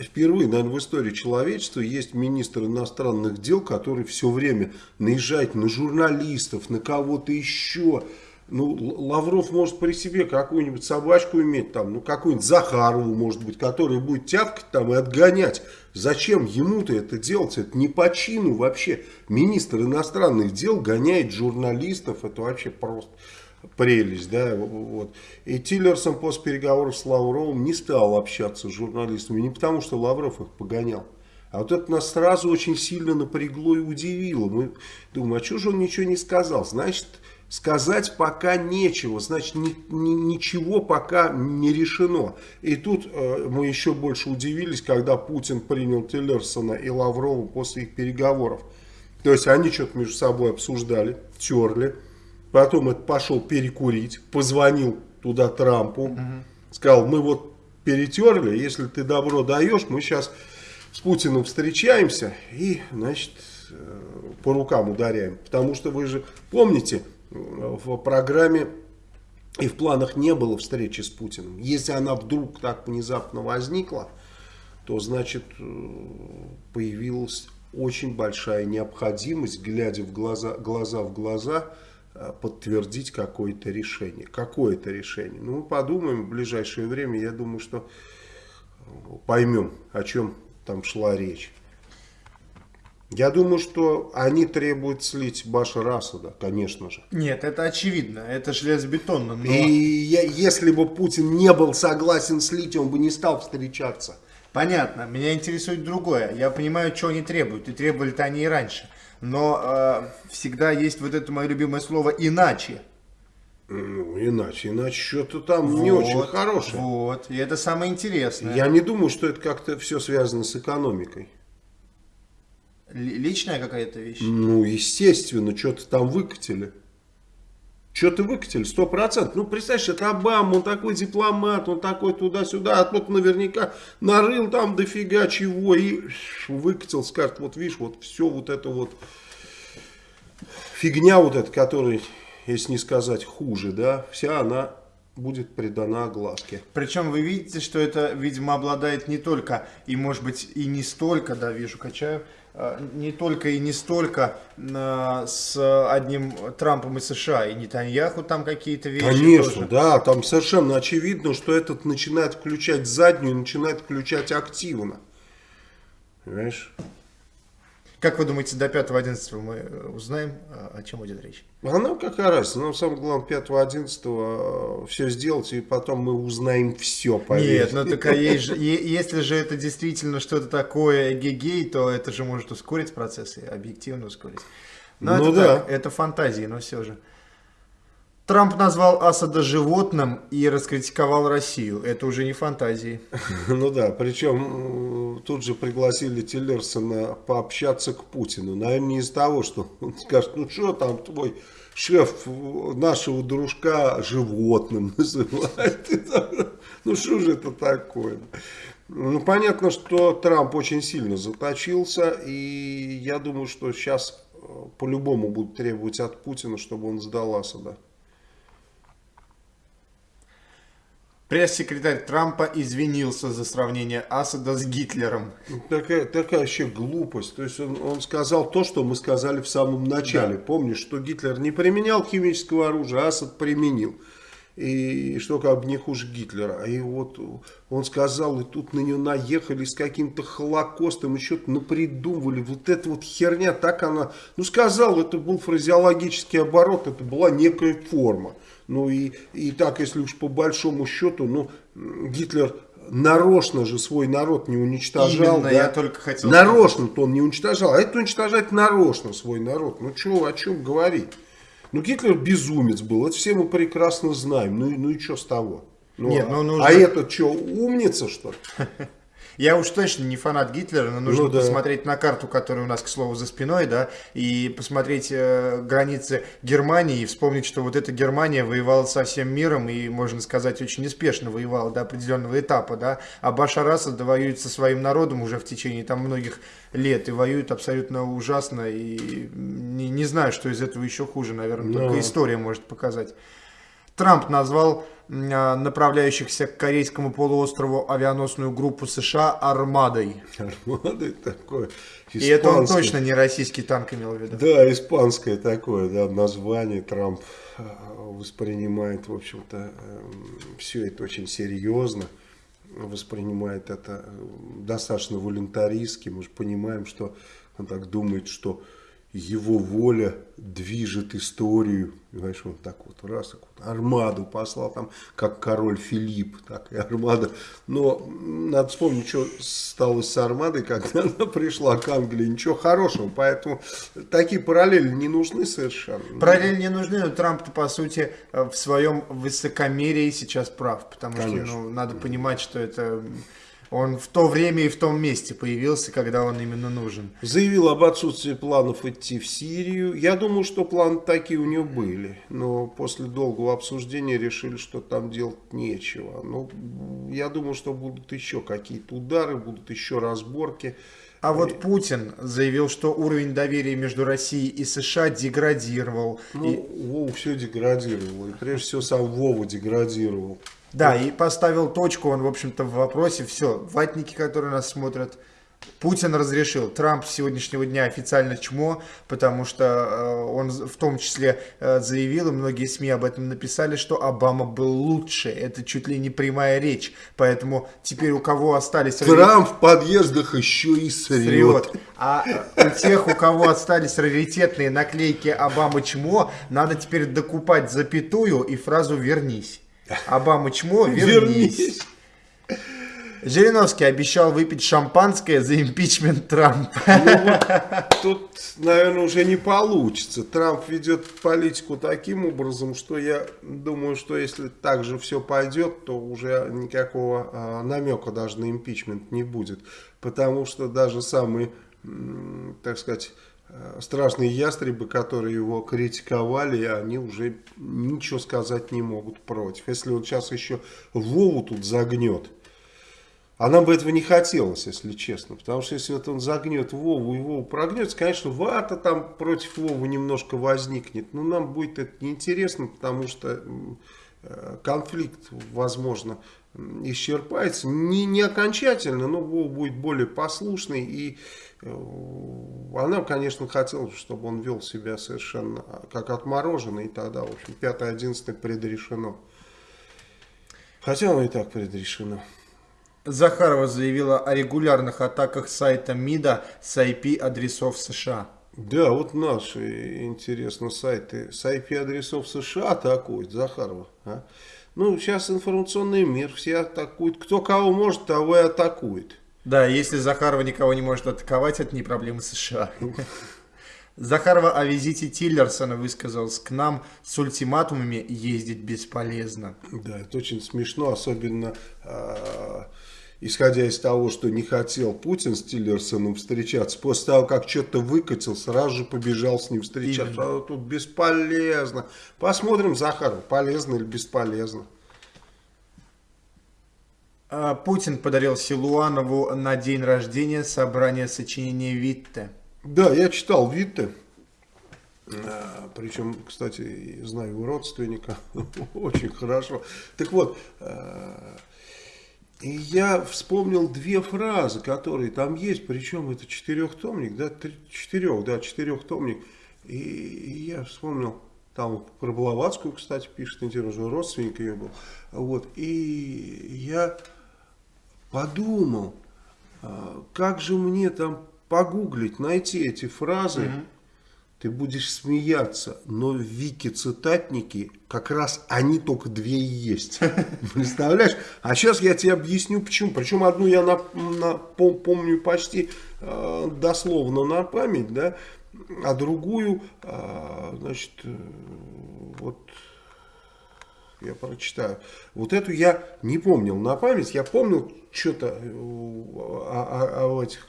S2: впервые, наверное, в истории человечества есть министр иностранных дел, который все время наезжает на журналистов, на кого-то еще. Ну, Лавров может при себе какую-нибудь собачку иметь, там, ну, какую-нибудь Захарову, может быть, которая будет тявкать там и отгонять. Зачем ему-то это делать? Это не по чину вообще. Министр иностранных дел гоняет журналистов, это вообще просто прелесть, да, вот. И Тиллерсон после переговоров с Лавровым не стал общаться с журналистами, не потому что Лавров их погонял, а вот это нас сразу очень сильно напрягло и удивило. Мы думаем, а что же он ничего не сказал? Значит, сказать пока нечего, значит, ни, ни, ничего пока не решено. И тут э, мы еще больше удивились, когда Путин принял Тиллерсона и Лаврова после их переговоров. То есть они что-то между собой обсуждали, терли. Потом это пошел перекурить, позвонил туда Трампу, угу. сказал, мы вот перетерли, если ты добро даешь, мы сейчас с Путиным встречаемся и, значит, э, по рукам ударяем. Потому что вы же помните, в программе и в планах не было встречи с Путиным. Если она вдруг так внезапно возникла, то значит э, появилась очень большая необходимость, глядя в глаза, глаза в глаза, подтвердить какое-то решение. Какое-то решение. Ну, мы подумаем в ближайшее время, я думаю, что э, поймем, о чем там шла речь. Я думаю, что они требуют слить Башара Асада, конечно же.
S1: Нет, это очевидно, это железобетонно. Но...
S2: И я, если бы Путин не был согласен слить, он бы не стал встречаться.
S1: Понятно, меня интересует другое. Я понимаю, что они требуют, и требовали-то они и раньше но э, всегда есть вот это мое любимое слово «иначе».
S2: Ну, иначе, иначе что-то там вот, не очень хорошее.
S1: Вот, и это самое интересное.
S2: Я не думаю, что это как-то все связано с экономикой.
S1: Л личная какая-то вещь?
S2: Ну, естественно, что-то там выкатили. Что-то выкатили, сто процентов. Ну, представляешь, это Обама, он такой дипломат, он такой туда-сюда, а тут наверняка нарыл там дофига чего и выкатил, скажет, вот видишь, вот все вот это вот фигня вот эта, которая, если не сказать хуже, да, вся она будет придана огласке.
S1: Причем вы видите, что это, видимо, обладает не только, и может быть и не столько, да, вижу, качаю, не только и не столько э, с одним Трампом и США, и Нетаньяху там какие-то вещи
S2: Конечно, тоже. да, там совершенно очевидно, что этот начинает включать заднюю, начинает включать активно. Понимаешь?
S1: Как вы думаете, до 5-11 мы э, узнаем, о чем идет речь?
S2: А нам какая разница? Нам самое главное 5-11 все сделать, и потом мы узнаем все.
S1: Поверьте. Нет, ну так а есть же, если же это действительно что-то такое гегей, то это же может ускорить процессы, объективно ускорить. Но ну это да. Так, это фантазии, но все же. Трамп назвал Асада животным и раскритиковал Россию. Это уже не фантазии.
S2: Ну да, причем тут же пригласили Тиллерсона пообщаться к Путину. Наверное, не из того, что он скажет, ну что там твой шеф нашего дружка животным называет. Ну что же это такое? Ну, понятно, что Трамп очень сильно заточился, и я думаю, что сейчас э, по-любому будут требовать от Путина, чтобы он сдал Асада.
S1: Пресс-секретарь Трампа извинился за сравнение Асада с Гитлером.
S2: Такая, такая вообще глупость. То есть он, он сказал то, что мы сказали в самом начале. Да. Помнишь, что Гитлер не применял химического оружия, а Асад применил и что как бы не хуже Гитлера. И вот он сказал, и тут на него наехали с каким-то холокостом, еще-то напридумывали. Вот эта вот херня, так она... Ну, сказал, это был фразеологический оборот, это была некая форма. Ну, и, и так, если уж по большому счету, ну, Гитлер нарочно же свой народ не уничтожал.
S1: Именно, да? я только хотел...
S2: Нарочно-то он не уничтожал, а это уничтожать нарочно свой народ. Ну, что, о чем говорить? Ну, Гитлер безумец был, это все мы прекрасно знаем. Ну, ну и что с того? Ну, Нет, ну, нужно... А этот что, умница, что ли?
S1: Я уж точно не фанат Гитлера, но нужно ну, да. посмотреть на карту, которая у нас, к слову, за спиной, да, и посмотреть э, границы Германии и вспомнить, что вот эта Германия воевала со всем миром и, можно сказать, очень неспешно воевала до определенного этапа, да, а Башар Асад воюет со своим народом уже в течение там многих лет и воюет абсолютно ужасно и не, не знаю, что из этого еще хуже, наверное, но... только история может показать. Трамп назвал направляющихся к корейскому полуострову авианосную группу США «Армадой».
S2: Армадой такое.
S1: Испанское. И это он точно не российский танк имел в виду.
S2: Да, испанское такое да, название Трамп а, воспринимает, в общем-то, эм, все это очень серьезно. Воспринимает это э, достаточно волюнтаристски. Мы же понимаем, что он так думает, что его воля движет историю. Понимаешь, он так вот раз, так вот, армаду послал, там, как король Филипп, так и армада. Но надо вспомнить, что стало с армадой, когда она пришла к Англии. Ничего хорошего, поэтому такие параллели не нужны совершенно.
S1: Параллели не нужны, но Трамп, по сути, в своем высокомерии сейчас прав. Потому Конечно. что ну, надо понимать, что это он в то время и в том месте появился, когда он именно нужен.
S2: Заявил об отсутствии планов идти в Сирию. Я думаю, что планы такие у него были. Но после долгого обсуждения решили, что там делать нечего. Но ну, я думаю, что будут еще какие-то удары, будут еще разборки.
S1: А вот Путин заявил, что уровень доверия между Россией и США деградировал.
S2: Ну, и... Вову все деградировало. И прежде всего сам Вова деградировал.
S1: Да, и поставил точку он, в общем-то, в вопросе. Все, ватники, которые нас смотрят, Путин разрешил. Трамп с сегодняшнего дня официально чмо, потому что э, он в том числе э, заявил, и многие СМИ об этом написали, что Обама был лучше. Это чуть ли не прямая речь. Поэтому теперь у кого остались...
S2: Трамп в подъездах еще и срет. срет.
S1: А у тех, у кого остались раритетные наклейки Обама чмо, надо теперь докупать запятую и фразу «вернись». Обама чмо, вернись. Жириновский обещал выпить шампанское за импичмент Трампа. Ну,
S2: вот, тут, наверное, уже не получится. Трамп ведет политику таким образом, что я думаю, что если так же все пойдет, то уже никакого а, намека даже на импичмент не будет. Потому что даже самые, так сказать, страшные ястребы, которые его критиковали, они уже ничего сказать не могут против. Если он сейчас еще Вову тут загнет, а нам бы этого не хотелось, если честно. Потому что если вот он загнет Вову и Вову прогнется, конечно, вата там против Вовы немножко возникнет. Но нам будет это неинтересно, потому что э, конфликт, возможно, исчерпается. Не, не окончательно, но Вова будет более послушный и Э, она, конечно, хотела, чтобы он вел себя совершенно как отмороженный, и тогда, в общем, 5-11 предрешено. Хотя оно и так предрешено.
S1: Захарова заявила о регулярных атаках сайта МИДа с IP-адресов США.
S2: Да, вот наши, интересно, сайты с IP-адресов США атакуют, Захарова. А? Ну, сейчас информационный мир, все атакуют. Кто кого может, того и атакует.
S1: Да, если Захарова никого не может атаковать, это не проблема США. Захарова о визите Тиллерсона высказалась к нам с ультиматумами ездить бесполезно.
S2: Да, это очень смешно, особенно э, исходя из того, что не хотел Путин с Тиллерсоном встречаться. После того, как что-то выкатил, сразу же побежал с ним встречаться. А тут бесполезно. Посмотрим, Захаров, полезно или бесполезно.
S1: А, Путин подарил Силуанову на день рождения собрание сочинений Витте.
S2: Да, я читал Витте. А, Причем, кстати, знаю его родственника очень хорошо. Так вот, а, и я вспомнил две фразы, которые там есть, причем это четырехтомник, да, четырех, да, четырехтомник. И я вспомнил, там про Блаватскую, кстати, пишет, интересно, родственник ее был. Вот, и я подумал, а, как же мне там погуглить, найти эти фразы, угу. ты будешь смеяться, но в Вики-цитатники как раз они только две и есть. Представляешь? А сейчас я тебе объясню почему. Причем одну я на, на, помню почти э, дословно на память, да, а другую, э, значит, э, вот я прочитаю. Вот эту я не помнил на память, я помнил что-то э, о, о, о этих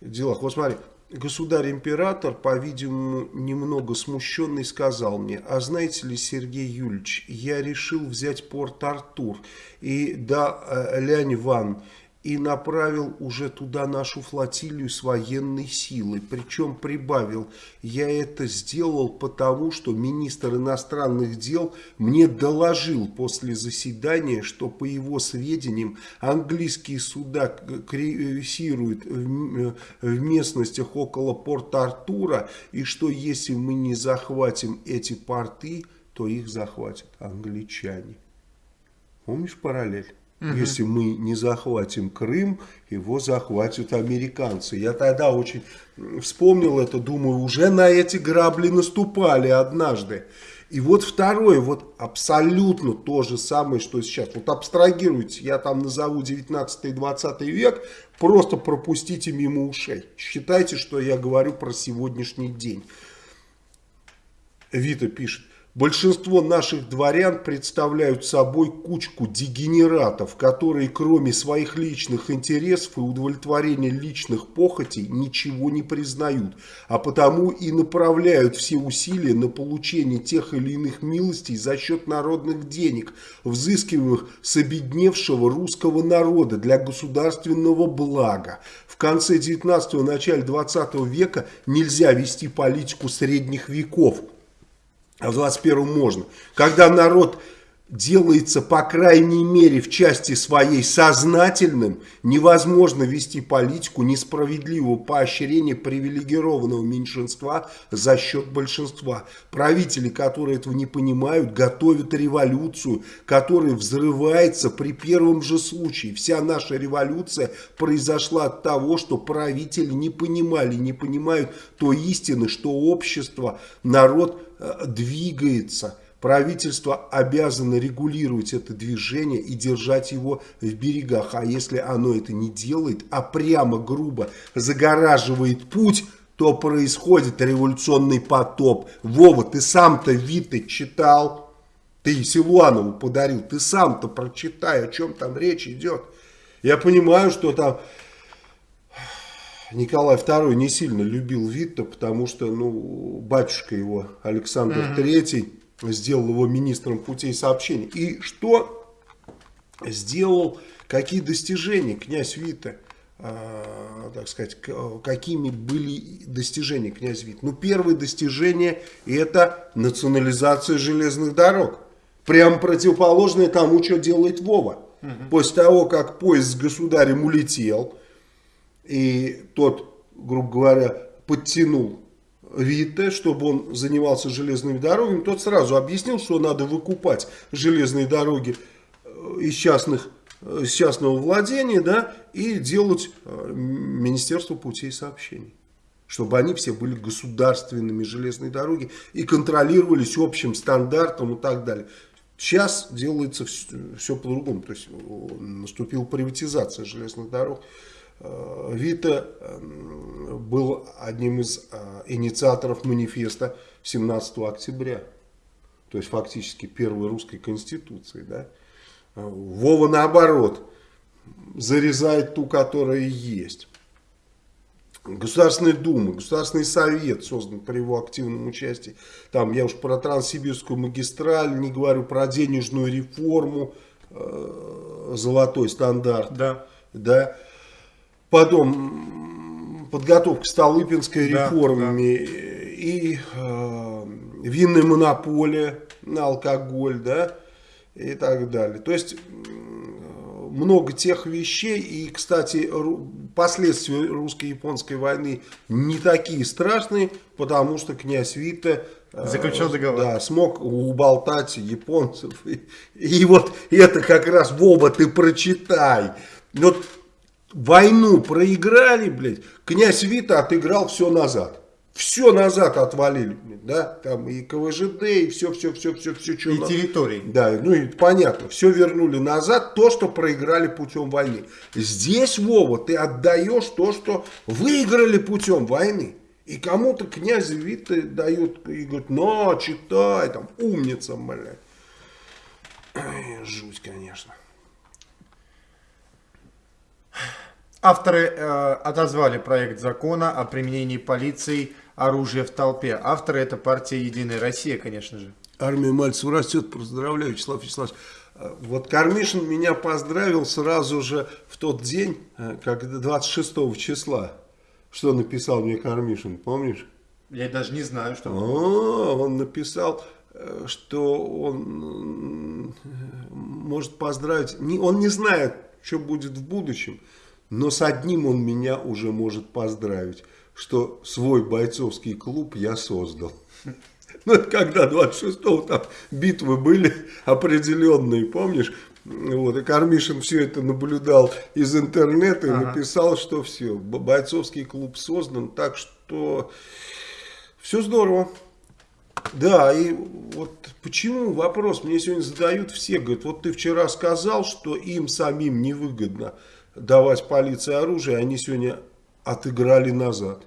S2: делах. Вот смотри, государь-император, по-видимому, немного смущенный, сказал мне, а знаете ли, Сергей Юльевич, я решил взять Порт-Артур, и да, э, Лянь Ван, и направил уже туда нашу флотилию с военной силой. Причем прибавил, я это сделал потому, что министр иностранных дел мне доложил после заседания, что по его сведениям английские суда крейсируют в местностях около порта Артура, и что если мы не захватим эти порты, то их захватят англичане. Помнишь параллель? Угу. Если мы не захватим Крым, его захватят американцы. Я тогда очень вспомнил это, думаю, уже на эти грабли наступали однажды. И вот второе, вот абсолютно то же самое, что сейчас. Вот абстрагируйте, я там назову 19-20 век, просто пропустите мимо ушей. Считайте, что я говорю про сегодняшний день. Вита пишет. Большинство наших дворян представляют собой кучку дегенератов, которые кроме своих личных интересов и удовлетворения личных похотей ничего не признают, а потому и направляют все усилия на получение тех или иных милостей за счет народных денег, взыскиваемых с обедневшего русского народа для государственного блага. В конце 19-го, начале 20 века нельзя вести политику средних веков – а в 21 можно. Когда народ делается, по крайней мере, в части своей сознательным, невозможно вести политику несправедливого поощрения привилегированного меньшинства за счет большинства. Правители, которые этого не понимают, готовят революцию, которая взрывается при первом же случае. Вся наша революция произошла от того, что правители не понимали, не понимают той истины, что общество, народ двигается – Правительство обязано регулировать это движение и держать его в берегах. А если оно это не делает, а прямо грубо загораживает путь, то происходит революционный потоп. Вова, ты сам-то Виты читал, ты Силуанову подарил, ты сам-то прочитай, о чем там речь идет. Я понимаю, что там Николай II не сильно любил Витта, потому что ну, батюшка его Александр mm -hmm. III сделал его министром путей сообщений. И что сделал, какие достижения князь Вита, э, так сказать, какими были достижения князь Вит? Ну, первое достижение это национализация железных дорог. Прям противоположное тому, что делает Вова. Угу. После того, как поезд с государем улетел, и тот, грубо говоря, подтянул Витте, чтобы он занимался железными дорогами, тот сразу объяснил, что надо выкупать железные дороги э, из частных э, из частного владения, да, и делать э, Министерство путей сообщений. Чтобы они все были государственными железные дороги и контролировались общим стандартом и так далее. Сейчас делается все, все по-другому. То есть наступила приватизация железных дорог. Вита был одним из инициаторов манифеста 17 октября. То есть фактически первой русской конституции. Да? Вова наоборот зарезает ту, которая есть. Государственная Дума, Государственный Совет создан при его активном участии. Там я уж про Транссибирскую магистраль не говорю, про денежную реформу, э, золотой стандарт.
S1: Да.
S2: да. Потом подготовка Столыпинской да, реформами да. и э, винная монополия на алкоголь, да, и так далее. То есть много тех вещей, и, кстати, последствия русско-японской войны не такие страшные, потому что князь Вита
S1: э, Заключил договор.
S2: Да, смог уболтать японцев. И, и вот это как раз, Вова, ты прочитай. Вот войну проиграли, блядь, князь Вита отыграл все назад все назад отвалили, да, там и КВЖД, и все, все, все, все, все,
S1: что. И на... территории.
S2: Да, ну и понятно, все вернули назад, то, что проиграли путем войны. Здесь, Вова, ты отдаешь то, что выиграли путем войны. И кому-то князь Вита дает и говорит, на, читай, там, умница, блядь. Жуть, конечно.
S1: Авторы э, отозвали проект закона о применении полиции оружия в толпе. Авторы это партия «Единая Россия», конечно же.
S2: Армия Мальцев растет. Поздравляю, Вячеслав Вячеславович. Э, вот Кармишин меня поздравил сразу же в тот день, э, как 26 числа. Что написал мне Кармишин, помнишь?
S1: Я даже не знаю, что.
S2: О, он написал, э, что он может поздравить. Он не знает, что будет в будущем. Но с одним он меня уже может поздравить, что свой бойцовский клуб я создал. Ну, это когда 26-го там битвы были определенные, помнишь? Вот, и Кармишин все это наблюдал из интернета и ага. написал, что все, бойцовский клуб создан, так что все здорово. Да, и вот почему вопрос мне сегодня задают все, говорят, вот ты вчера сказал, что им самим невыгодно давать полиции оружие, они сегодня отыграли назад.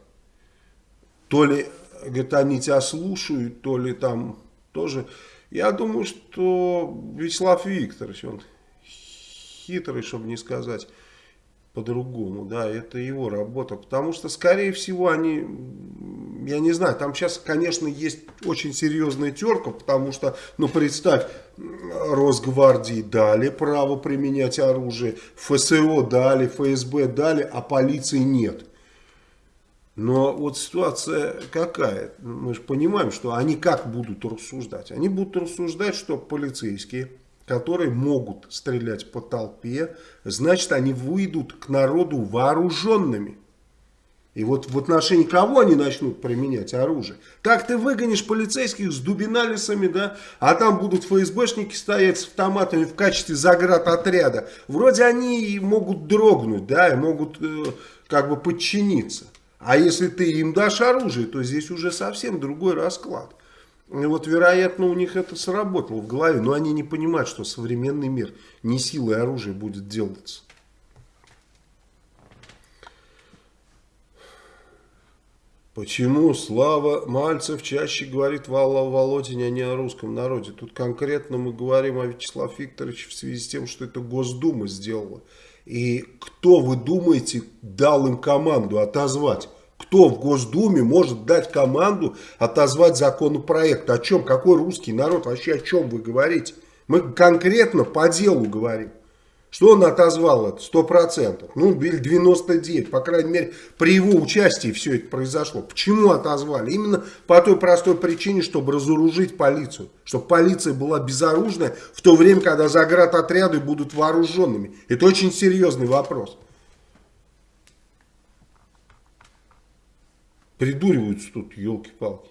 S2: То ли, говорит, они тебя слушают, то ли там тоже. Я думаю, что Вячеслав Викторович, он хитрый, чтобы не сказать по-другому, да, это его работа, потому что, скорее всего, они, я не знаю, там сейчас, конечно, есть очень серьезная терка, потому что, ну, представь, Росгвардии дали право применять оружие, ФСО дали, ФСБ дали, а полиции нет. Но вот ситуация какая? Мы же понимаем, что они как будут рассуждать? Они будут рассуждать, что полицейские которые могут стрелять по толпе, значит они выйдут к народу вооруженными. И вот в отношении кого они начнут применять оружие? Так ты выгонишь полицейских с дубиналисами, да? А там будут ФСБшники стоять с автоматами в качестве заградотряда. Вроде они могут дрогнуть, да, и могут э, как бы подчиниться. А если ты им дашь оружие, то здесь уже совсем другой расклад. И вот, вероятно, у них это сработало в голове, но они не понимают, что современный мир не силой оружия будет делаться. Почему Слава Мальцев чаще говорит в Алла Володине, а не о русском народе? Тут конкретно мы говорим о Вячеславе Викторовиче в связи с тем, что это Госдума сделала. И кто, вы думаете, дал им команду отозвать кто в Госдуме может дать команду отозвать законопроект? О чем? Какой русский народ? Вообще о чем вы говорите? Мы конкретно по делу говорим. Что он отозвал это? Сто процентов. Ну, или 99. По крайней мере, при его участии все это произошло. Почему отозвали? Именно по той простой причине, чтобы разоружить полицию. Чтобы полиция была безоружная в то время, когда заградотряды будут вооруженными. Это очень серьезный вопрос. Придуриваются тут, елки-палки.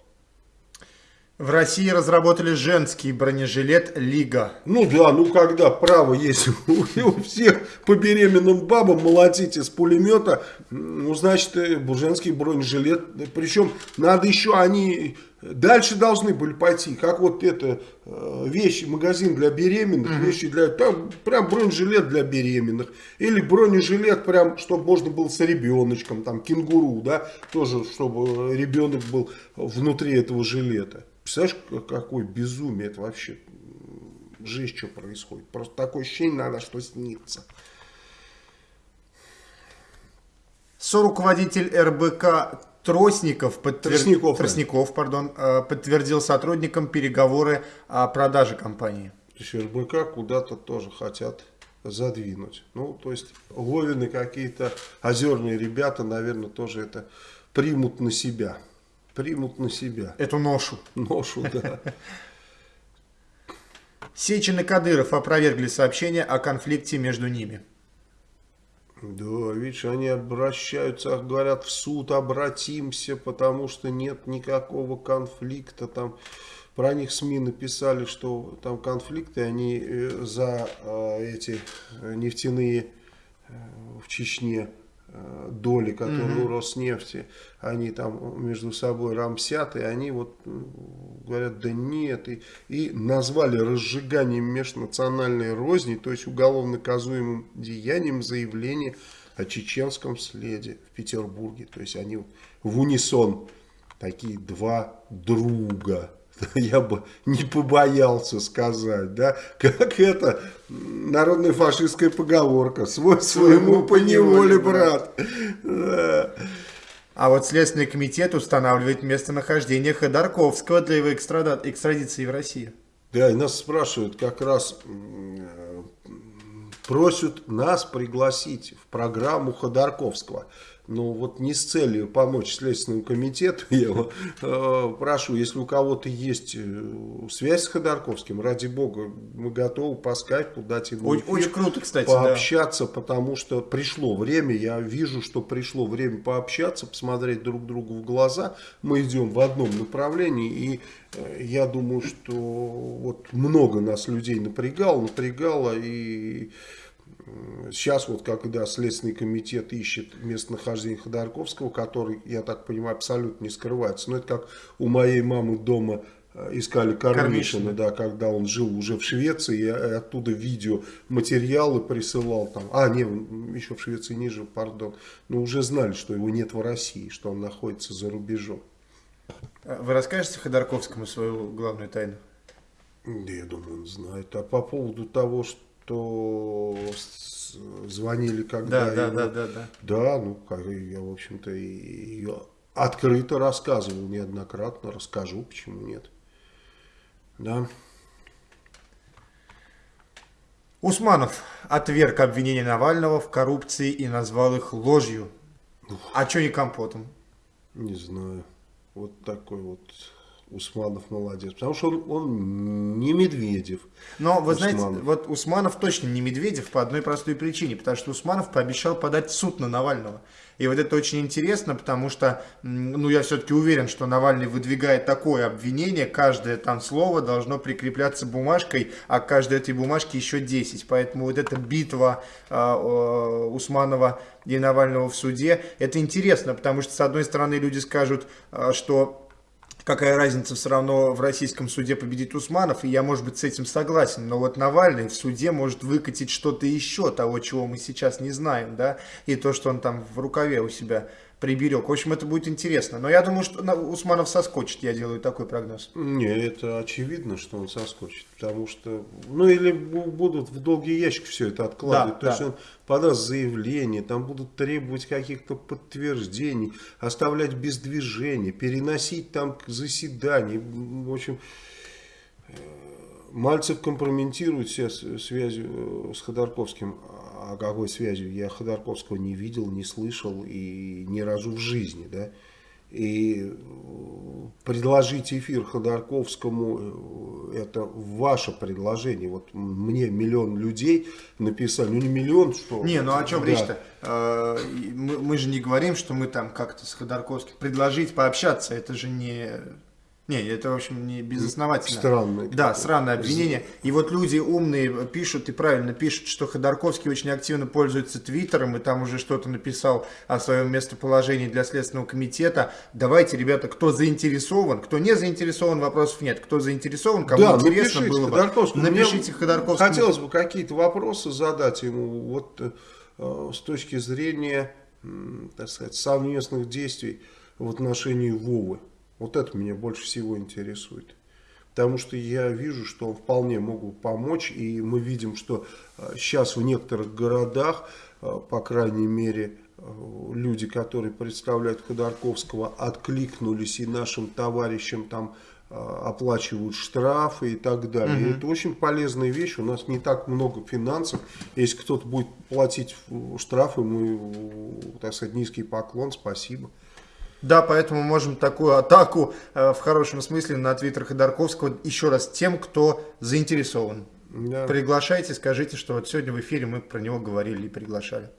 S1: В России разработали женский бронежилет «Лига».
S2: Ну да, ну когда право есть у всех по беременным бабам молотить из пулемета, ну значит э, женский бронежилет. Причем надо еще, они Дальше должны были пойти, как вот это э, вещи, магазин для беременных, mm -hmm. вещи для, там прям бронежилет для беременных. Или бронежилет прям, чтобы можно было с ребеночком, там кенгуру, да, тоже, чтобы ребенок был внутри этого жилета. Представляешь, какое безумие это вообще, жизнь что происходит. Просто такое ощущение надо, что снится.
S1: Соруководитель РБК Тросников, подтвер... Тростников, Тростников пардон, э, подтвердил сотрудникам переговоры о продаже компании.
S2: РБК куда-то тоже хотят задвинуть. Ну, то есть Вовины какие-то озерные ребята, наверное, тоже это примут на себя. Примут на себя.
S1: Эту ношу.
S2: Ношу, да.
S1: Сечин и Кадыров опровергли сообщение о конфликте между ними.
S2: Да, видишь, они обращаются, говорят, в суд обратимся, потому что нет никакого конфликта. Там про них СМИ написали, что там конфликты, они э, за э, эти нефтяные э, в Чечне доли, которые угу. у Роснефти, они там между собой рамсят, и они вот говорят, да нет, и, и назвали разжиганием межнациональной розни, то есть уголовно наказуемым деянием заявление о чеченском следе в Петербурге. То есть они в унисон, такие два друга, я бы не побоялся сказать, да, как это народная фашистская поговорка, свой своему по неволе, брат.
S1: А вот Следственный комитет устанавливает местонахождение Ходорковского для его экстрадиции в Россию.
S2: Да, и нас спрашивают, как раз просят нас пригласить в программу Ходорковского ну вот не с целью помочь Следственному комитету, я его э, прошу, если у кого-то есть э, связь с Ходорковским, ради бога, мы готовы по скайпу дать ему
S1: очень, очень круто, кстати,
S2: пообщаться, да. потому что пришло время, я вижу, что пришло время пообщаться, посмотреть друг другу в глаза, мы идем в одном направлении, и э, я думаю, что вот много нас людей напрягало, напрягало, и Сейчас вот когда Следственный комитет ищет местонахождение Ходорковского, который, я так понимаю, абсолютно не скрывается. Но это как у моей мамы дома э, искали Кормишина, да, когда он жил уже в Швеции, и оттуда видео, материалы присылал там. А, не, еще в Швеции не жил, пардон. Но уже знали, что его нет в России, что он находится за рубежом.
S1: А вы расскажете Ходорковскому свою главную тайну?
S2: Да, я думаю, он знает. А по поводу того, что что звонили когда
S1: да, его, да, да, да, да.
S2: Да, ну, я, в общем-то, и открыто рассказывал неоднократно, расскажу, почему нет. Да.
S1: Усманов отверг обвинения Навального в коррупции и назвал их ложью. Ух. А что не компотом?
S2: Не знаю. Вот такой вот Усманов молодец. Потому что он, он не Медведев.
S1: Но вы Усманов. знаете, вот Усманов точно не Медведев по одной простой причине. Потому что Усманов пообещал подать суд на Навального. И вот это очень интересно, потому что, ну, я все-таки уверен, что Навальный выдвигает такое обвинение, каждое там слово должно прикрепляться бумажкой, а к каждой этой бумажке еще 10. Поэтому вот эта битва э, э, Усманова и Навального в суде, это интересно, потому что, с одной стороны, люди скажут, э, что какая разница, все равно в российском суде победит Усманов, и я, может быть, с этим согласен, но вот Навальный в суде может выкатить что-то еще, того, чего мы сейчас не знаем, да, и то, что он там в рукаве у себя приберег. В общем, это будет интересно. Но я думаю, что Усманов соскочит, я делаю такой прогноз.
S2: Не, это очевидно, что он соскочит. Потому что, ну или будут в долгий ящик все это откладывать. Да, То да. есть он подаст заявление, там будут требовать каких-то подтверждений, оставлять без движения, переносить там к заседанию. В общем, э, Мальцев компрометирует себя связью э, с Ходорковским о какой связью я Ходорковского не видел, не слышал и ни разу в жизни, да. И э, предложить эфир Ходорковскому, э, это ваше предложение. Вот мне миллион людей написали, ну не миллион, что...
S1: Не, ну о чем да. речь-то? Э, мы, мы же не говорим, что мы там как-то с Ходорковским предложить пообщаться, это же не Не, это, в общем, не безосновательно.
S2: Странное.
S1: Да, странное обвинение. И вот люди умные пишут, и правильно пишут, что Ходорковский очень активно пользуется Твиттером, и там уже что-то написал о своем местоположении для Следственного комитета. Давайте, ребята, кто заинтересован, кто не заинтересован, вопросов нет. Кто заинтересован, кому
S2: да,
S1: интересно
S2: напишите
S1: было бы,
S2: Ходорковскому.
S1: напишите Ходорковскому.
S2: Хотелось бы какие-то вопросы задать ему, вот э, с точки зрения, э, так сказать, совместных действий в отношении Вовы. Вот это меня больше всего интересует. Потому что я вижу, что он вполне мог помочь. И мы видим, что сейчас в некоторых городах, по крайней мере, люди, которые представляют Ходорковского, откликнулись и нашим товарищам там оплачивают штрафы и так далее. Угу. Это очень полезная вещь. У нас не так много финансов. Если кто-то будет платить штрафы, мы, так сказать, низкий поклон, спасибо.
S1: Да, поэтому можем такую атаку э, в хорошем смысле на твиттер Ходорковского еще раз тем, кто заинтересован. Да. Приглашайте, скажите, что вот сегодня в эфире мы про него говорили и приглашали.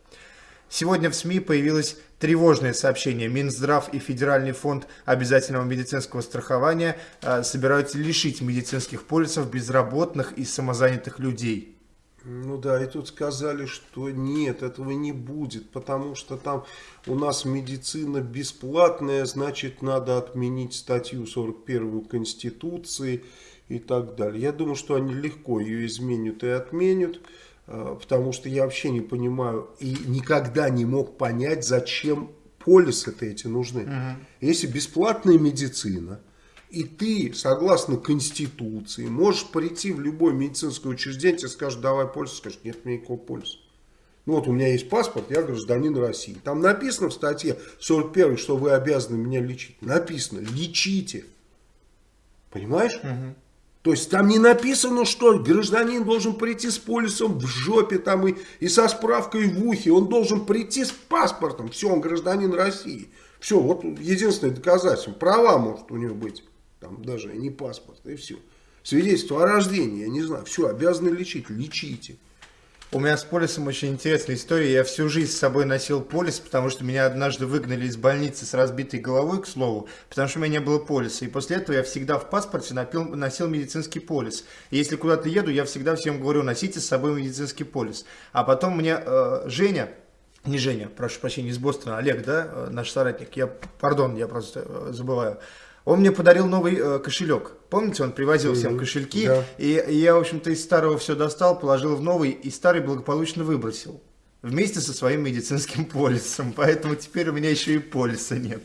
S1: Сегодня в СМИ появилось тревожное сообщение. Минздрав и Федеральный фонд обязательного медицинского страхования э, собираются лишить медицинских полисов безработных и самозанятых людей.
S2: Ну да, и тут сказали, что нет, этого не будет, потому что там у нас медицина бесплатная, значит надо отменить статью 41 Конституции и так далее. Я думаю, что они легко ее изменят и отменят, э, потому что я вообще не понимаю и никогда не мог понять, зачем полисы-то эти нужны. Угу. Если бесплатная медицина – и ты, согласно Конституции, можешь прийти в любое медицинское учреждение, тебе скажут, давай полис, скажешь, нет у меня никакого полиса. Ну вот у меня есть паспорт, я гражданин России. Там написано в статье 41, что вы обязаны меня лечить. Написано, лечите. Понимаешь? Угу. То есть там не написано, что гражданин должен прийти с полисом в жопе там и, и со справкой в ухе. Он должен прийти с паспортом. Все, он гражданин России. Все, вот единственное доказательство. Права может у него быть там даже не паспорт, и все. Свидетельство о рождении, я не знаю, все, обязаны лечить, лечите.
S1: У меня с полисом очень интересная история. Я всю жизнь с собой носил полис, потому что меня однажды выгнали из больницы с разбитой головой, к слову, потому что у меня не было полиса. И после этого я всегда в паспорте напил, носил медицинский полис. И если куда-то еду, я всегда всем говорю, носите с собой медицинский полис. А потом мне э, Женя, не Женя, прошу прощения, из Бостона, Олег, да, э, наш соратник, я, пардон, я просто э, забываю, он мне подарил новый э, кошелек. Помните, он привозил mm -hmm. всем кошельки. Да. И, и я, в общем-то, из старого все достал, положил в новый, и старый благополучно выбросил. Вместе со своим медицинским полисом. Поэтому теперь у меня еще и полиса нет.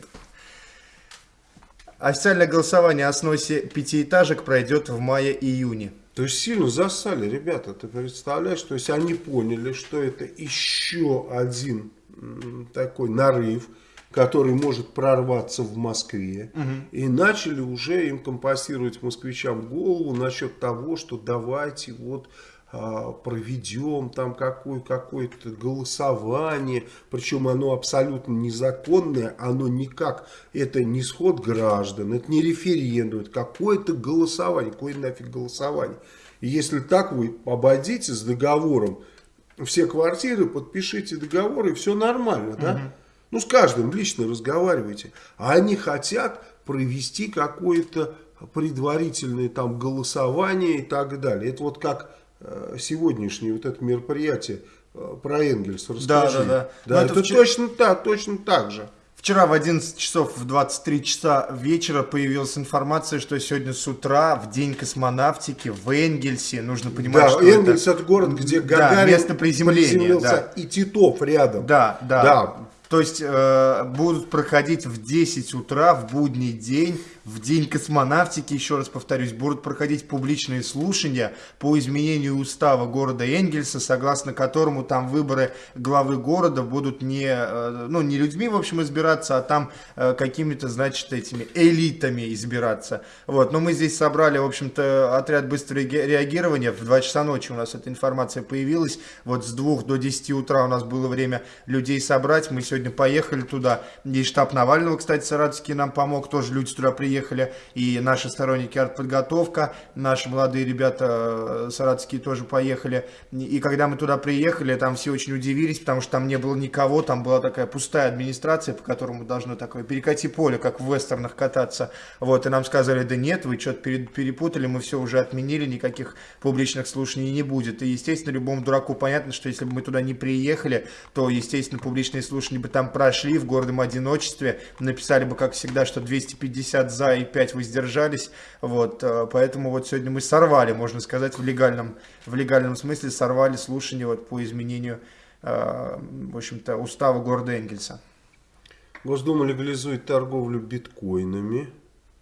S1: Официальное голосование о сносе пятиэтажек пройдет в мае-июне.
S2: То есть сильно засали, ребята, ты представляешь? То есть они поняли, что это еще один такой нарыв который может прорваться в Москве. Угу. И начали уже им компостировать москвичам голову насчет того, что давайте вот а, проведем там какое-то какое голосование, причем оно абсолютно незаконное, оно никак, это не сход граждан, это не референдум, это какое-то голосование, какое нафиг голосование. И если так вы обойдите с договором все квартиры, подпишите договор и все нормально, да? Ну, с каждым лично разговаривайте. А они хотят провести какое-то предварительное там голосование и так далее. Это вот как э, сегодняшнее вот это мероприятие э, про Энгельс. Расскажи. Да, да, да. да это, это вчера... точно так, точно так же.
S1: Вчера в 11 часов в 23 часа вечера появилась информация, что сегодня с утра, в день космонавтики, в Энгельсе, нужно понимать,
S2: да,
S1: что
S2: Энгельс это, это город, где Гагарин да,
S1: место приземления,
S2: да. и Титов рядом.
S1: Да, да. да. То есть э, будут проходить в 10 утра в будний день в День космонавтики, еще раз повторюсь, будут проходить публичные слушания по изменению устава города Энгельса, согласно которому там выборы главы города будут не, э, ну, не людьми, в общем, избираться, а там э, какими-то, значит, этими элитами избираться. Вот. Но мы здесь собрали, в общем-то, отряд быстрого реагирования. В 2 часа ночи у нас эта информация появилась. Вот с 2 до 10 утра у нас было время людей собрать. Мы сегодня поехали туда. И штаб Навального, кстати, Саратовский нам помог. Тоже люди туда приехали приехали, и наши сторонники артподготовка, наши молодые ребята саратские тоже поехали. И когда мы туда приехали, там все очень удивились, потому что там не было никого, там была такая пустая администрация, по которому должно такое перекати поле, как в вестернах кататься. Вот, и нам сказали, да нет, вы что-то перепутали, мы все уже отменили, никаких публичных слушаний не будет. И, естественно, любому дураку понятно, что если бы мы туда не приехали, то, естественно, публичные слушания бы там прошли в гордом одиночестве, написали бы, как всегда, что 250 за и 5 воздержались. Вот, э, поэтому вот сегодня мы сорвали, можно сказать, в легальном, в легальном смысле сорвали слушание вот по изменению, э, в общем-то, устава города Энгельса.
S2: Госдума легализует торговлю биткоинами.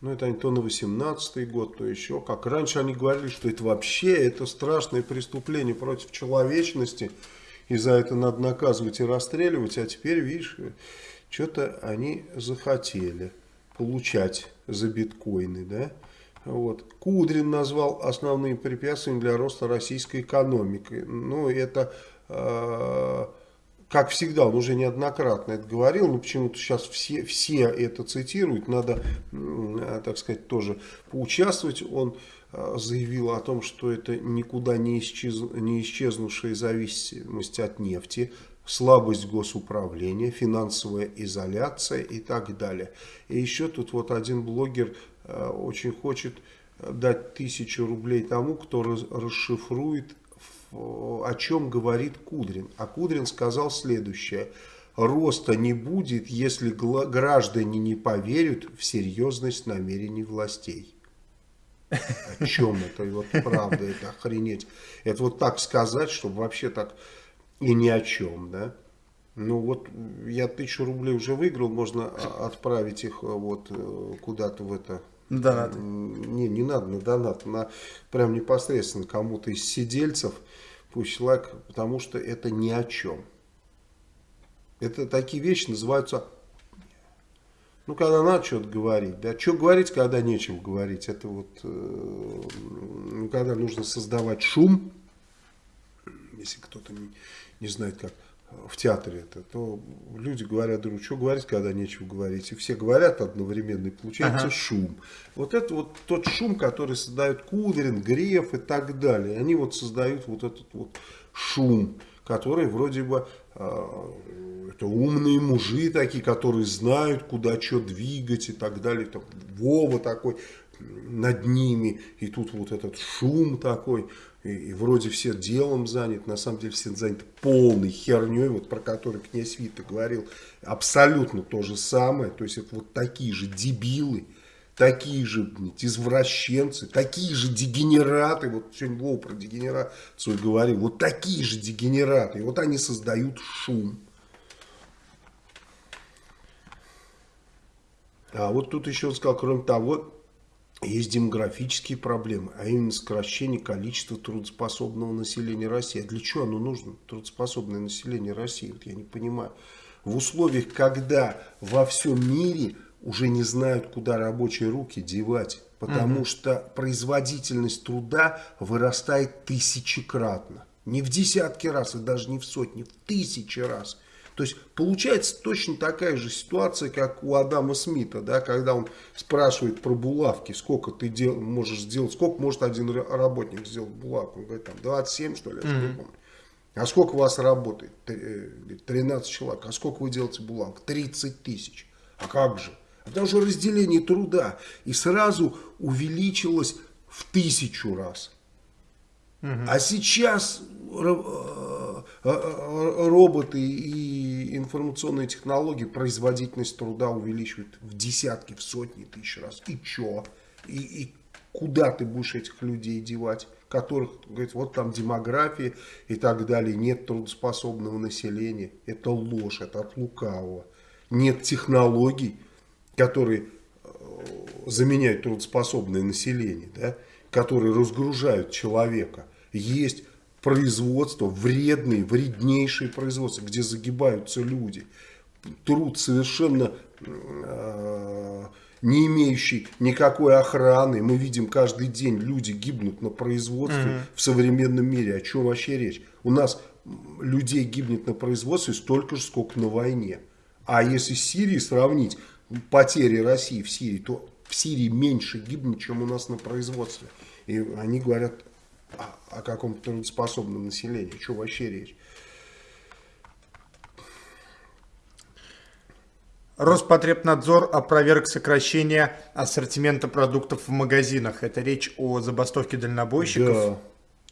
S2: Ну, это они то на 18 год, то еще. Как раньше они говорили, что это вообще это страшное преступление против человечности. И за это надо наказывать и расстреливать. А теперь, видишь, что-то они захотели получать за биткоины, да? Вот. Кудрин назвал основными препятствиями для роста российской экономики. Ну, это... Э как всегда, он уже неоднократно это говорил, но почему-то сейчас все, все это цитируют, надо, а, так сказать, тоже поучаствовать. Он а, заявил о том, что это никуда не, исчез, не исчезнувшая зависимость от нефти, слабость госуправления, финансовая изоляция и так далее. И еще тут вот один блогер а, очень хочет дать тысячу рублей тому, кто расшифрует о чем говорит Кудрин. А Кудрин сказал следующее. Роста не будет, если граждане не поверят в серьезность намерений властей. О чем это? И вот правда, это охренеть. Это вот так сказать, чтобы вообще так и ни о чем, да? Ну вот я тысячу рублей уже выиграл, можно отправить их вот э, куда-то в это
S1: Донат.
S2: Не, не надо на донат, на прям непосредственно кому-то из сидельцев пусть лайк, потому что это ни о чем. Это такие вещи называются, ну, когда надо что-то говорить, да, что говорить, когда нечем говорить, это вот, э, когда нужно создавать шум, если кто-то не, знает, как в театре это, то люди говорят друг что говорить, когда нечего говорить. И все говорят одновременно, и получается ага. шум. Вот это вот тот шум, который создает Кудрин, Греф и так далее. Они вот создают вот этот вот шум, который вроде бы э, это умные мужи такие, которые знают, куда что двигать и так далее. Там, Вова такой над ними, и тут вот этот шум такой и, и вроде все делом заняты, на самом деле все заняты полной херней, вот про которую князь Вита говорил, абсолютно то же самое, то есть это вот такие же дебилы, такие же блядь, извращенцы, такие же дегенераты, вот сегодня Вова про дегенерацию говорил, вот такие же дегенераты, и вот они создают шум. А вот тут еще он сказал, кроме того, есть демографические проблемы, а именно сокращение количества трудоспособного населения России. А для чего оно нужно, трудоспособное население России? Вот я не понимаю. В условиях, когда во всем мире уже не знают, куда рабочие руки девать, потому угу. что производительность труда вырастает тысячекратно. Не в десятки раз, и даже не в сотни, в тысячи раз. То есть получается точно такая же ситуация, как у Адама Смита, да, когда он спрашивает про булавки, сколько ты дел, можешь сделать, сколько может один работник сделать булавку. Он говорит, там 27 что ли, я mm -hmm. помню. А сколько у вас работает? 13 э, человек. А сколько вы делаете булавок? 30 тысяч. А как же? А потому что разделение труда. И сразу увеличилось в тысячу раз. А сейчас э, э, роботы и информационные технологии производительность труда увеличивают в десятки, в сотни тысяч раз. И чё? И, и куда ты будешь этих людей девать? которых, говорит, вот там демография и так далее, нет трудоспособного населения. Это ложь, это от лукавого. Нет технологий, которые э, заменяют трудоспособное население, да, которые разгружают человека есть производство, вредные, вреднейшие производства, где загибаются люди. Труд совершенно э, не имеющий никакой охраны. Мы видим каждый день, люди гибнут на производстве mm -hmm. в современном мире. О чем вообще речь? У нас людей гибнет на производстве столько же, сколько на войне. А если с Сирией сравнить потери России в Сирии, то в Сирии меньше гибнет, чем у нас на производстве. И они говорят о, о каком-то трудоспособном населении. Что вообще речь?
S1: Роспотребнадзор опроверг сокращение ассортимента продуктов в магазинах. Это речь о забастовке дальнобойщиков.
S2: Да.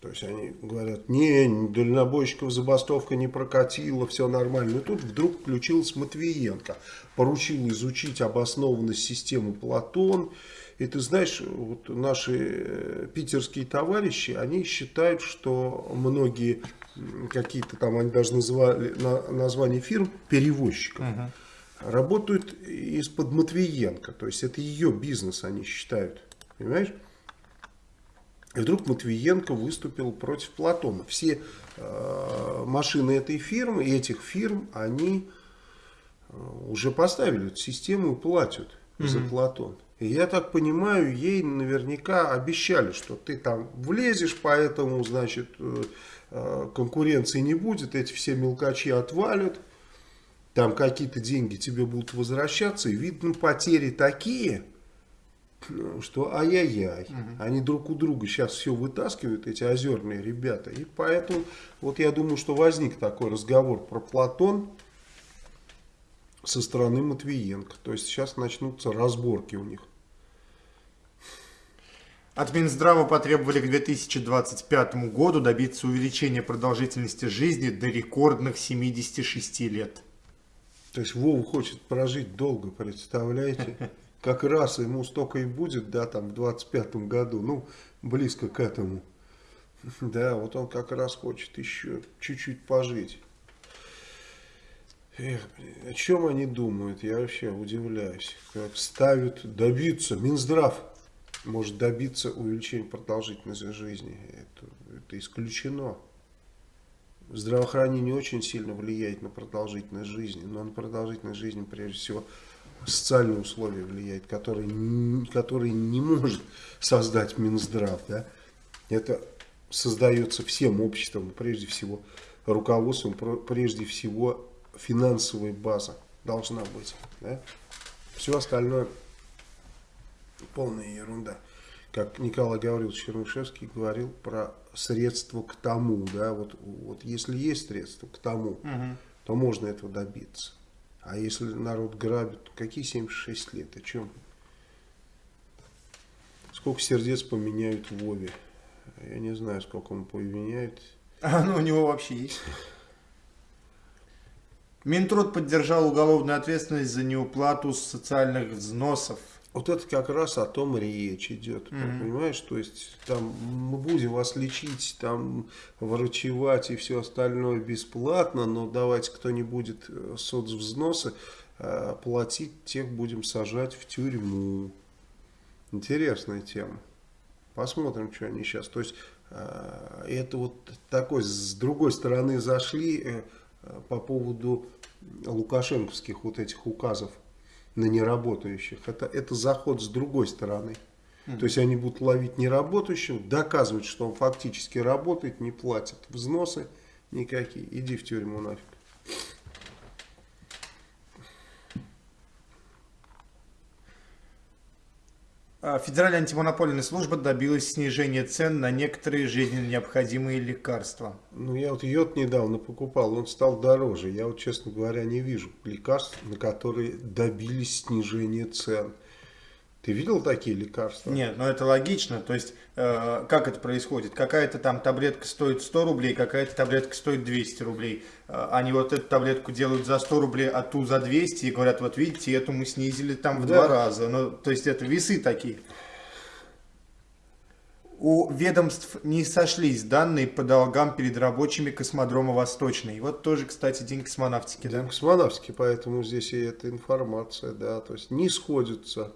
S2: То есть они говорят, не, дальнобойщиков забастовка не прокатила, все нормально. И тут вдруг включилась Матвиенко, поручил изучить обоснованность системы Платон. И ты знаешь, вот наши э, питерские товарищи, они считают, что многие какие-то там, они даже называли на, название фирм перевозчиков. Угу работают из-под Матвиенко. То есть это ее бизнес, они считают. Понимаешь? И вдруг Матвиенко выступил против Платона. Все э, машины этой фирмы, этих фирм, они э, уже поставили эту систему и платят mm -hmm. за Платон. И я так понимаю, ей наверняка обещали, что ты там влезешь, поэтому, значит, э, э конкуренции не будет, эти все мелкачи отвалят там какие-то деньги тебе будут возвращаться, и видно потери такие, что ай-яй-яй. Угу. Они друг у друга сейчас все вытаскивают, эти озерные ребята. И поэтому, вот я думаю, что возник такой разговор про Платон со стороны Матвиенко. То есть сейчас начнутся разборки у них.
S1: От Минздрава потребовали к 2025 году добиться увеличения продолжительности жизни до рекордных 76 лет.
S2: То есть Вова хочет прожить долго, представляете? Как раз ему столько и будет, да, там в 25 году, ну, близко к этому. Да, вот он как раз хочет еще чуть-чуть пожить. Эх, блин, о чем они думают, я вообще удивляюсь. Как ставят добиться, Минздрав может добиться увеличения продолжительности жизни. Это, это исключено здравоохранение очень сильно влияет на продолжительность жизни, но на продолжительность жизни прежде всего социальные условия влияют, которые, которые не может создать Минздрав. Да? Это создается всем обществом, прежде всего руководством, прежде всего финансовая база должна быть. Да? Все остальное полная ерунда как Николай Гаврилович Чернышевский говорил про средства к тому, да, вот, вот если есть средства к тому, угу. то можно этого добиться. А если народ грабит, какие 76 лет, о чем? Сколько сердец поменяют Вове? Я не знаю, сколько он поменяет.
S1: А ну у него вообще есть. Минтруд поддержал уголовную ответственность за неуплату социальных взносов
S2: вот это как раз о том речь идет, mm -hmm. понимаешь? То есть там мы будем вас лечить, там врачевать и все остальное бесплатно, но давайте кто не будет э, соцвзносы э, платить, тех будем сажать в тюрьму. Интересная тема. Посмотрим, что они сейчас. То есть э, это вот такой, с другой стороны зашли э, по поводу лукашенковских вот этих указов на неработающих. Это, это заход с другой стороны. То есть они будут ловить неработающего, доказывать, что он фактически работает, не платит взносы никакие. Иди в тюрьму нафиг.
S1: Федеральная антимонопольная служба добилась снижения цен на некоторые жизненно необходимые лекарства.
S2: Ну, я вот йод недавно покупал, он стал дороже. Я вот, честно говоря, не вижу лекарств, на которые добились снижения цен. Ты видел такие лекарства?
S1: Нет, но это логично. То есть, как это происходит? Какая-то там таблетка стоит 100 рублей, какая-то таблетка стоит 200 рублей. Э, они вот эту таблетку делают за 100 рублей, а ту за 200 и говорят, вот видите, эту мы снизили там в да. два раза. Ну, то есть, это весы такие. У ведомств не сошлись данные по долгам перед рабочими космодрома Восточный. Вот тоже, кстати, день космонавтики.
S2: День да? космонавтики, поэтому здесь и эта информация, да, то есть не сходятся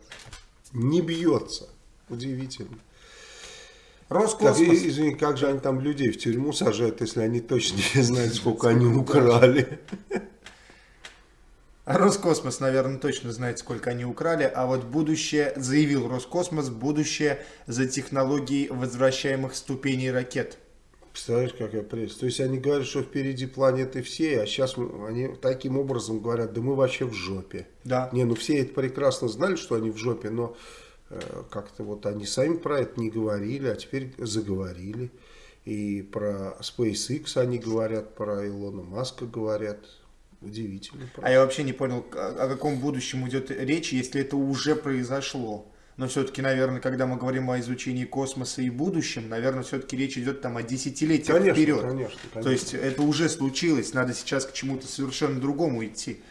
S2: не бьется. Удивительно. Роскосмос. Как, извини, как же они там людей в тюрьму сажают, если они точно не знают, сколько они украли?
S1: Роскосмос, наверное, точно знает, сколько они украли, а вот будущее, заявил Роскосмос, будущее за технологией возвращаемых ступеней ракет.
S2: Представляешь, какая пресса. То есть они говорят, что впереди планеты все, а сейчас они таким образом говорят, да мы вообще в жопе.
S1: Да.
S2: Не, ну все это прекрасно знали, что они в жопе, но как-то вот они сами про это не говорили, а теперь заговорили. И про SpaceX они говорят, про Илона Маска говорят. Удивительно.
S1: Просто. А я вообще не понял, о каком будущем идет речь, если это уже произошло. Но все-таки, наверное, когда мы говорим о изучении космоса и будущем, наверное, все-таки речь идет там о десятилетиях
S2: конечно,
S1: вперед.
S2: Конечно, конечно.
S1: То есть это уже случилось, надо сейчас к чему-то совершенно другому идти.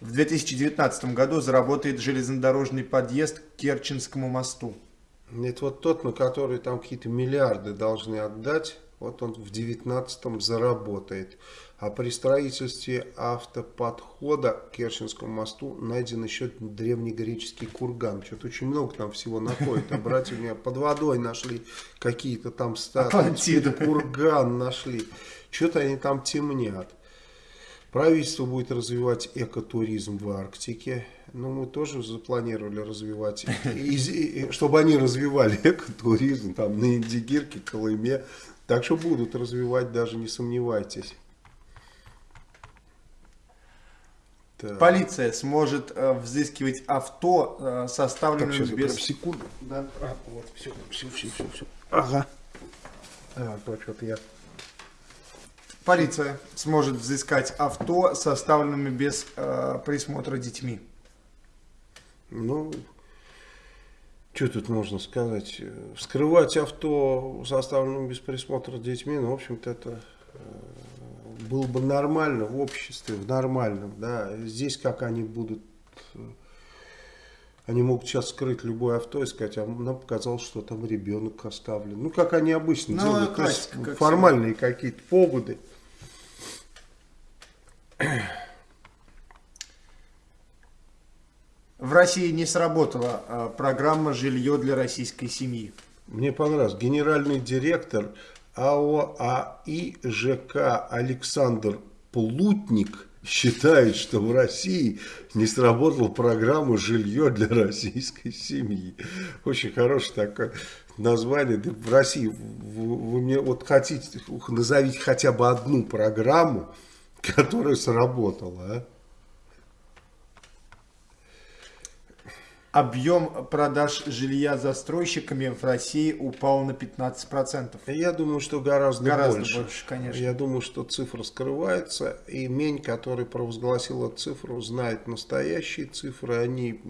S1: В 2019 году заработает железнодорожный подъезд к Керченскому мосту.
S2: Это вот тот, на который там какие-то миллиарды должны отдать, вот он в 19 заработает. А при строительстве автоподхода к Керченскому мосту найден еще древнегреческий курган. Что-то очень много там всего находит. А братья у меня под водой нашли какие-то там статуи. Курган нашли. Что-то они там темнят. Правительство будет развивать экотуризм в Арктике. Ну, мы тоже запланировали развивать, чтобы они развивали экотуризм там на Индигирке, Колыме. Так что будут развивать, даже не сомневайтесь.
S1: Так. Полиция сможет э, взыскивать авто, э, составленное
S2: так,
S1: без...
S2: секунду. Да. А, вот, все, все, все, все, все. Ага. А, вот что-то я
S1: Полиция сможет взыскать авто, составленными без э, присмотра детьми.
S2: Ну, что тут можно сказать? Вскрывать авто, составленным без присмотра детьми, ну, в общем-то, это э, было бы нормально в обществе, в нормальном, да. Здесь как они будут... Э, они могут сейчас скрыть любое авто и сказать, а нам показалось, что там ребенок оставлен. Ну, как они обычно ну, делают. Классика, как формальные какие-то поводы.
S1: В России не сработала а, программа «Жилье для российской семьи».
S2: Мне понравилось. Генеральный директор АО АИ ЖК Александр Плутник считает, что в России не сработала программа «Жилье для российской семьи». Очень хорошее такое название. Да в России вы, вы мне вот хотите, назовите хотя бы одну программу, которая сработала, а?
S1: Объем продаж жилья застройщиками в России упал на 15%.
S2: Я думаю, что гораздо,
S1: гораздо
S2: больше.
S1: больше. конечно.
S2: Я думаю, что цифра скрывается. И Мень, который провозгласил эту цифру, знает настоящие цифры. Они,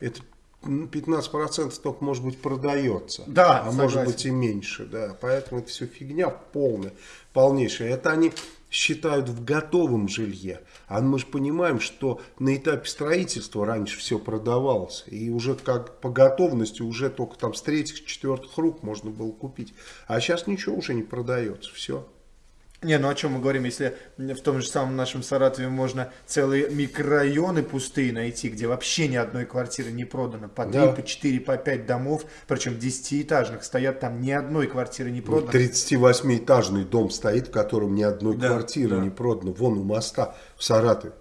S2: это 15% только может быть продается.
S1: Да,
S2: А согласен. может быть и меньше. Да. Поэтому это все фигня полная, полнейшая. Это они считают в готовом жилье. А мы же понимаем, что на этапе строительства раньше все продавалось. И уже как по готовности уже только там с третьих, четвертых рук можно было купить. А сейчас ничего уже не продается. Все.
S1: Не, ну о чем мы говорим, если в том же самом нашем Саратове можно целые микрорайоны пустые найти, где вообще ни одной квартиры не продано, по 3, да. по 4, по 5 домов, причем 10-этажных, стоят там ни одной квартиры не продано.
S2: 38-этажный дом стоит, в котором ни одной да, квартиры да. не продано, вон у моста в Саратове.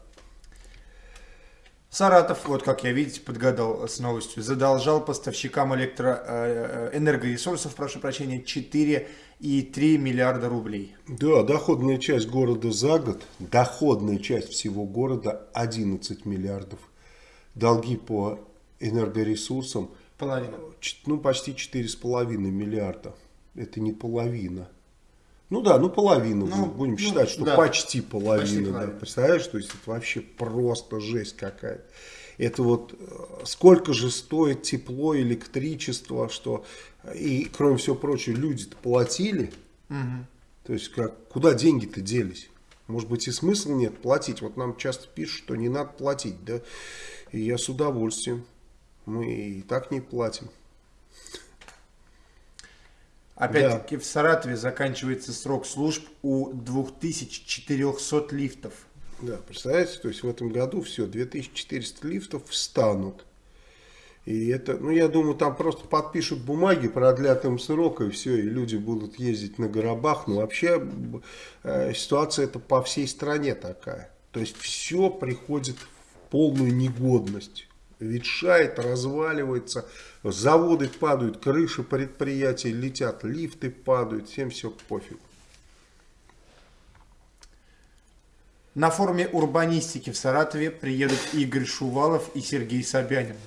S1: Саратов, вот как я, видите, подгадал с новостью, задолжал поставщикам электроэнергоресурсов, э, прошу прощения, 4,3 миллиарда рублей.
S2: Да, доходная часть города за год, доходная часть всего города 11 миллиардов. Долги по энергоресурсам
S1: Половина.
S2: ну почти 4,5 миллиарда. Это не половина. Ну да, ну половину ну, будем ну, считать, что да. почти половина. Почти да. Представляешь, то есть это вообще просто жесть какая-то. Это вот э, сколько же стоит тепло, электричество, что и кроме всего прочего люди-то платили. Угу. То есть как, куда деньги-то делись? Может быть и смысла нет платить. Вот нам часто пишут, что не надо платить. Да? И я с удовольствием. Мы и так не платим.
S1: Опять-таки да. в Саратове заканчивается срок служб у 2400 лифтов.
S2: Да, представляете, то есть в этом году все, 2400 лифтов встанут. И это, ну я думаю, там просто подпишут бумаги, продлят им срок и все, и люди будут ездить на горобах. Но вообще э, ситуация это по всей стране такая. То есть все приходит в полную негодность ветшает, разваливается, заводы падают, крыши предприятий летят, лифты падают, всем все пофиг.
S1: На форуме урбанистики в Саратове приедут Игорь Шувалов и Сергей Собянин.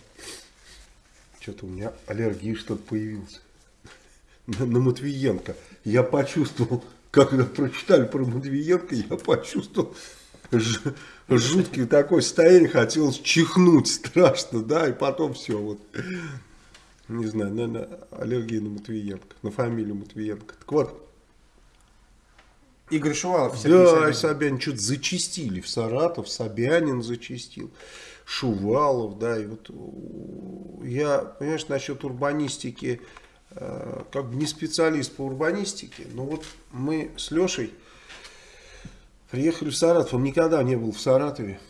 S2: Что-то у меня аллергия что-то появилась. На, на Матвиенко. Я почувствовал, когда прочитали про Матвиенко, я почувствовал жуткий такой состояние, хотелось чихнуть страшно, да, и потом все, вот, не знаю, наверное, аллергия на Матвиенко, на фамилию Матвиенко. Так вот.
S1: Игорь Шувалов.
S2: Сергей да, Собянин. Собянин что-то зачистили в Саратов, Собянин зачистил, Шувалов, да, и вот я, понимаешь, насчет урбанистики, э, как бы не специалист по урбанистике, но вот мы с Лешей Приехали в Саратов, он никогда не был в Саратове.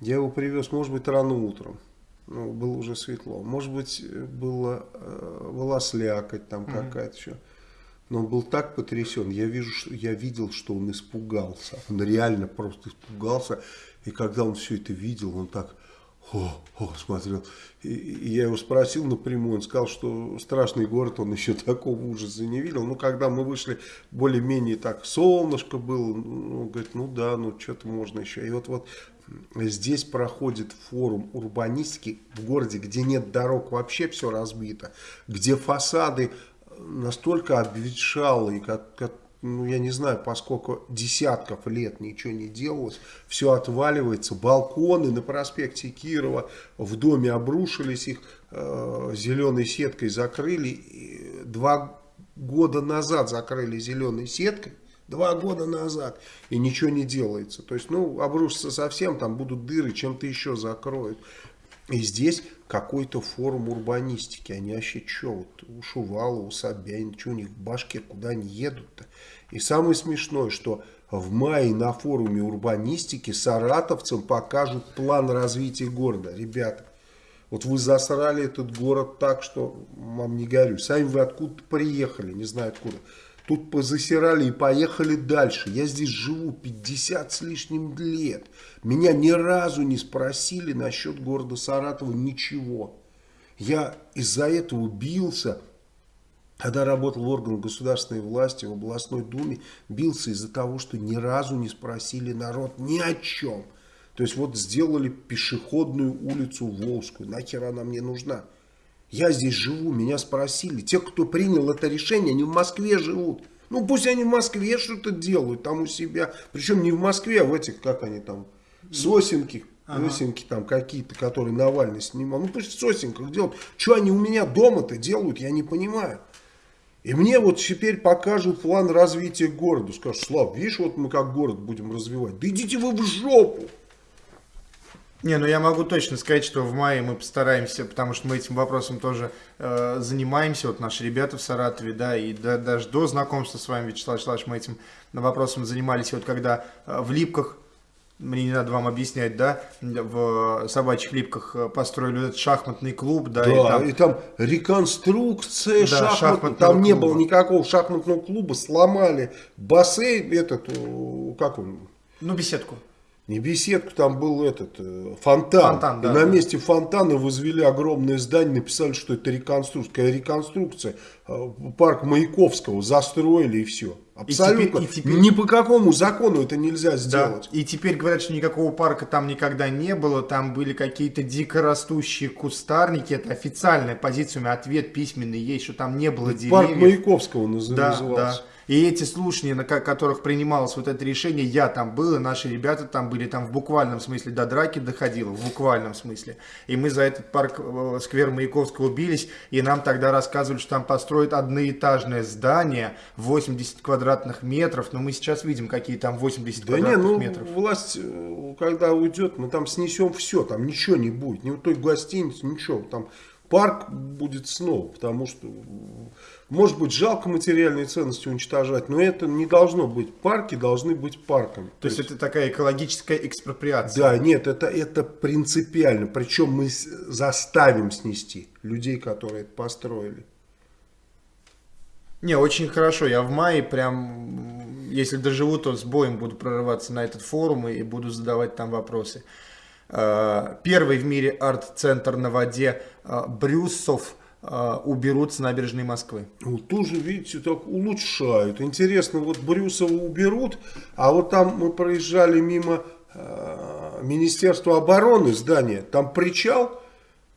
S2: Я его привез, может быть, рано утром. Ну, было уже светло. Может быть, было, э, была слякоть там mm-hmm. какая-то еще. Но он был так потрясен. Я, вижу, что, я видел, что он испугался. Он реально просто испугался. И когда он все это видел, он так о, о, смотрел. И, и я его спросил напрямую, он сказал, что страшный город, он еще такого ужаса не видел. Ну, когда мы вышли, более-менее так, солнышко было, ну, говорит, ну да, ну что-то можно еще. И вот, вот здесь проходит форум урбанистики в городе, где нет дорог, вообще все разбито, где фасады настолько обветшалые, как, как ну, я не знаю, поскольку десятков лет ничего не делалось, все отваливается, балконы на проспекте Кирова в доме обрушились, их э, зеленой сеткой закрыли, два года назад закрыли зеленой сеткой, Два года назад. И ничего не делается. То есть, ну, обрушится совсем, там будут дыры, чем-то еще закроют. И здесь какой-то форум урбанистики. Они вообще что, вот у Шувала, у Собянина, что у них в башке, куда они едут-то? И самое смешное, что в мае на форуме урбанистики саратовцам покажут план развития города. Ребята, вот вы засрали этот город так, что вам не горю. Сами вы откуда приехали, не знаю откуда. Тут позасирали и поехали дальше. Я здесь живу 50 с лишним лет. Меня ни разу не спросили насчет города Саратова ничего. Я из-за этого бился когда работал в органах государственной власти, в областной думе, бился из-за того, что ни разу не спросили народ ни о чем. То есть вот сделали пешеходную улицу Волжскую. Нахер она мне нужна? Я здесь живу, меня спросили. Те, кто принял это решение, они в Москве живут. Ну пусть они в Москве что-то делают там у себя. Причем не в Москве, а в этих, как они там, сосенки, ага. сосенки там какие-то, которые Навальный снимал. Ну пусть в сосенках делают. Что они у меня дома-то делают, я не понимаю. И мне вот теперь покажут план развития города. Скажут, Слав, видишь, вот мы как город будем развивать. Да идите вы в жопу.
S1: Не, ну я могу точно сказать, что в мае мы постараемся, потому что мы этим вопросом тоже э, занимаемся, вот наши ребята в Саратове, да, и да, даже до знакомства с вами, Вячеслав Вячеславович, мы этим вопросом занимались, вот когда э, в Липках мне не надо вам объяснять, да, в собачьих липках построили этот шахматный клуб, да,
S2: да и, там... и там реконструкция да, шахмат... шахматного там клуба. не было никакого шахматного клуба, сломали бассейн, этот, как он?
S1: Ну, беседку.
S2: Не беседку, там был этот э, фонтан. фонтан да, и на месте фонтана возвели огромное здание, написали, что это реконструкция. Реконструкция. Э, парк Маяковского застроили и все. Абсолютно. И теперь, и теперь... Ни по какому закону это нельзя сделать.
S1: Да. И теперь говорят, что никакого парка там никогда не было. Там были какие-то дикорастущие кустарники. Это официальная позиция. У меня ответ письменный есть, что там не было деревьев.
S2: Парк Маяковского назывался. Да, да.
S1: И эти слушания, на которых принималось вот это решение, я там был, и наши ребята там были, там в буквальном смысле до драки доходило, в буквальном смысле. И мы за этот парк, э, сквер Маяковского убились, и нам тогда рассказывали, что там построят одноэтажное здание, 80 квадратных метров, но мы сейчас видим, какие там 80 да квадратных не, ну, метров.
S2: власть, э, когда уйдет, мы там снесем все, там ничего не будет, ни у той гостиницы, ничего, там парк будет снова, потому что может быть, жалко материальные ценности уничтожать, но это не должно быть. Парки должны быть парками.
S1: То, То есть, есть это такая экологическая экспроприация?
S2: Да, нет, это, это принципиально. Причем мы заставим снести людей, которые это построили.
S1: Не, очень хорошо. Я в мае прям, если доживу, то с боем буду прорываться на этот форум и буду задавать там вопросы. А, первый в мире арт-центр на воде а, Брюсов – уберут с набережной Москвы.
S2: Вот тоже, видите, так улучшают. Интересно, вот Брюсова уберут, а вот там мы проезжали мимо э, Министерства обороны здания, там причал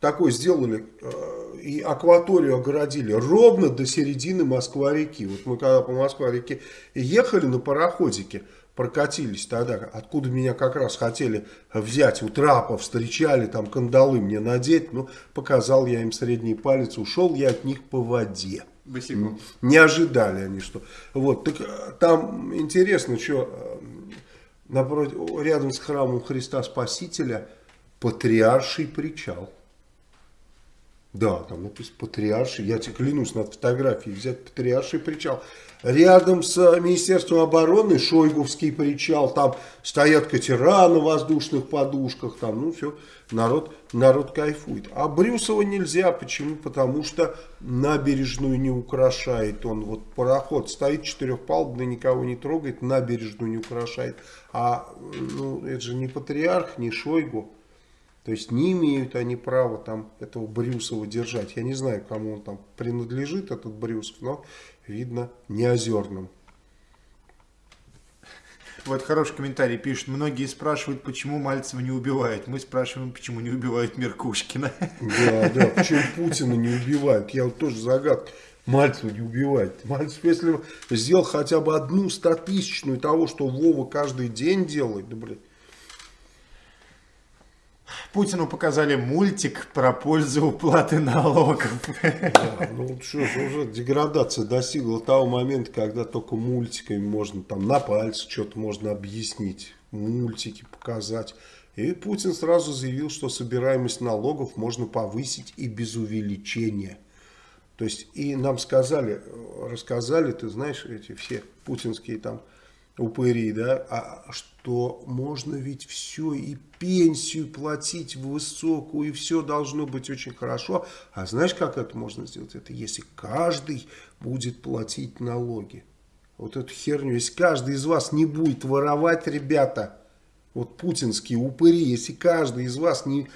S2: такой сделали, э, и акваторию огородили ровно до середины Москва-реки. Вот мы когда по Москва-реке ехали на пароходике, прокатились тогда, откуда меня как раз хотели взять, у трапа встречали, там кандалы мне надеть, ну, показал я им средний палец, ушел я от них по воде.
S1: Босиком.
S2: Не ожидали они, что... Вот, так э, там интересно, что э, напротив, рядом с храмом Христа Спасителя патриарший причал. Да, там написано патриарший, я тебе клянусь, надо фотографии взять патриарший причал. Рядом с Министерством обороны Шойгувский причал, там стоят катера на воздушных подушках, там, ну все, народ, народ кайфует. А Брюсова нельзя, почему? Потому что набережную не украшает он. Вот пароход стоит четырехпалубный, никого не трогает, набережную не украшает. А ну, это же не патриарх, не Шойгу. То есть не имеют они права там этого Брюсова держать. Я не знаю, кому он там принадлежит, этот Брюсов, но видно не озерным.
S1: Вот хороший комментарий пишут. Многие спрашивают, почему Мальцева не убивают. Мы спрашиваем, почему не убивают Меркушкина.
S2: Да, да, почему Путина не убивают. Я вот тоже загадка. Мальцева не убивает. Мальцев, если сделал хотя бы одну стотысячную того, что Вова каждый день делает, да, блядь,
S1: Путину показали мультик про пользу уплаты налогов.
S2: Да, ну что ж, уже деградация достигла того момента, когда только мультиками можно там на пальце что-то можно объяснить, мультики показать. И Путин сразу заявил, что собираемость налогов можно повысить и без увеличения. То есть и нам сказали, рассказали, ты знаешь, эти все путинские там упыри, да, а что можно ведь все и пенсию платить высокую, и все должно быть очень хорошо. А знаешь, как это можно сделать? Это если каждый будет платить налоги. Вот эту херню, если каждый из вас не будет воровать, ребята, вот путинские упыри, если каждый из вас не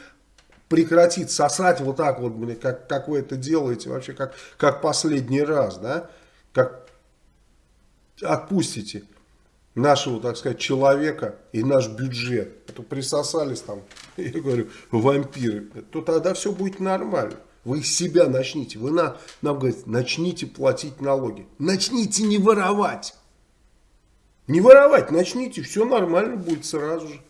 S2: прекратит сосать вот так вот, блин, как, как вы это делаете, вообще как, как последний раз, да, как отпустите нашего, так сказать, человека и наш бюджет, это присосались там, я говорю, вампиры, то тогда все будет нормально. Вы себя начните, вы на, нам говорите, начните платить налоги. Начните не воровать. Не воровать, начните, все нормально будет сразу же.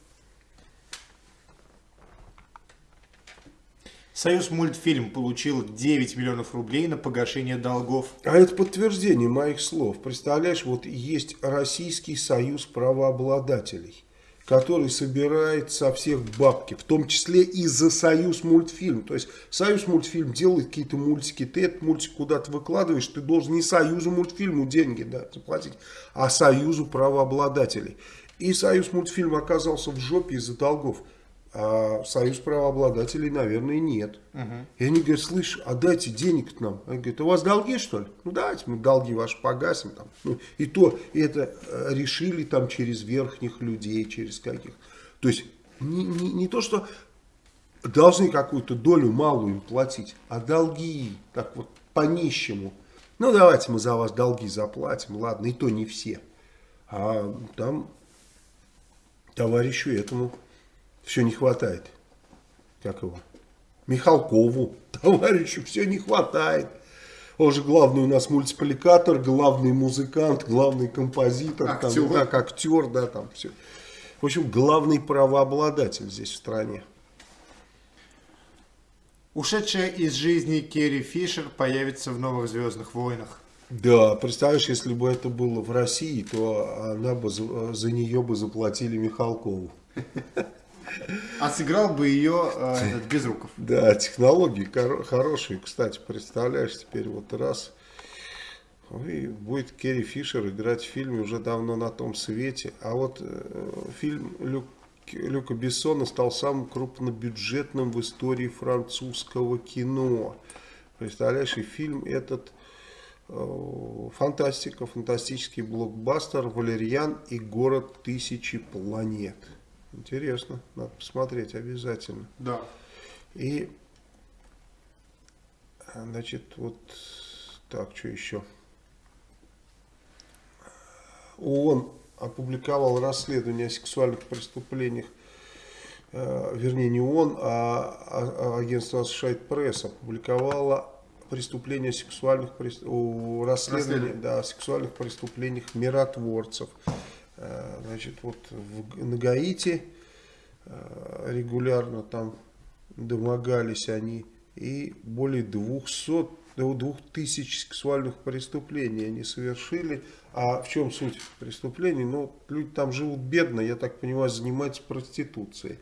S1: Союз мультфильм получил 9 миллионов рублей на погашение долгов.
S2: А это подтверждение моих слов. Представляешь, вот есть Российский союз правообладателей, который собирает со всех бабки, в том числе и за союз мультфильм. То есть союз мультфильм делает какие-то мультики, ты этот мультик куда-то выкладываешь, ты должен не союзу мультфильму деньги да, заплатить, а союзу правообладателей. И союз мультфильм оказался в жопе из-за долгов а союз правообладателей, наверное, нет. Угу. И они говорят, слышь, а дайте денег нам. Они говорят, у вас долги, что ли? Ну, давайте мы долги ваши погасим. Там. Ну, и то это э, решили там через верхних людей, через каких. То есть, не, не, не то, что должны какую-то долю малую им платить, а долги, так вот, по-нищему. Ну, давайте мы за вас долги заплатим, ладно, и то не все. А там товарищу этому все не хватает. Как его? Михалкову, товарищу, все не хватает. Он же главный у нас мультипликатор, главный музыкант, главный композитор, актер, там, как актер, да, там все. В общем, главный правообладатель здесь в стране.
S1: Ушедшая из жизни Керри Фишер появится в новых «Звездных войнах».
S2: Да, представляешь, если бы это было в России, то она бы за, за нее бы заплатили Михалкову.
S1: А сыграл бы ее э, этот Безруков.
S2: Да, технологии хорошие. Кстати, представляешь, теперь вот раз... И будет Керри Фишер играть в фильме уже давно на том свете. А вот э, фильм Люк, Люка Бессона стал самым крупнобюджетным в истории французского кино. Представляешь, и фильм этот э, фантастика, фантастический блокбастер «Валерьян и город тысячи планет». Интересно, надо посмотреть обязательно.
S1: Да.
S2: И, значит, вот так, что еще? ООН опубликовал расследование о сексуальных преступлениях э, вернее не он, а, а, а агентство Associated Press опубликовало преступления сексуальных расследований, расследования да, о сексуальных преступлениях миротворцев. Э, значит, вот в, на Гаити э, регулярно там домогались они и более 200 до 2000 сексуальных преступлений они совершили. А в чем суть преступлений? Ну, люди там живут бедно, я так понимаю, занимаются проституцией.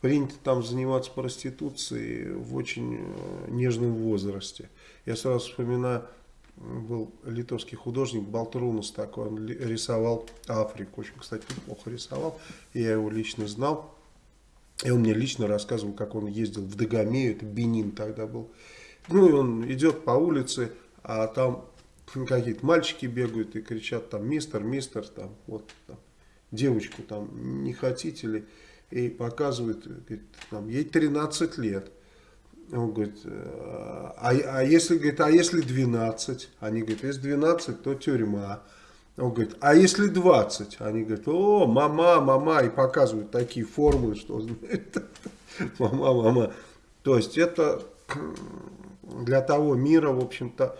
S2: Принято там заниматься проституцией в очень э, нежном возрасте. Я сразу вспоминаю, был литовский художник Балтрунус такой, он рисовал Африку, очень, кстати, неплохо рисовал, я его лично знал. И он мне лично рассказывал, как он ездил в Дагомею, это Бенин тогда был. Ну и он идет по улице, а там какие-то мальчики бегают и кричат там мистер, мистер, там вот там, девочку там не хотите ли, и показывают, говорит, там, ей 13 лет. Он говорит, а, а если, говорит, а если 12? Они говорят, если 12, то тюрьма. Он говорит, а если 20? Они говорят, о, мама, мама, и показывают такие формулы, что мама, мама. То есть это для того мира, в общем-то,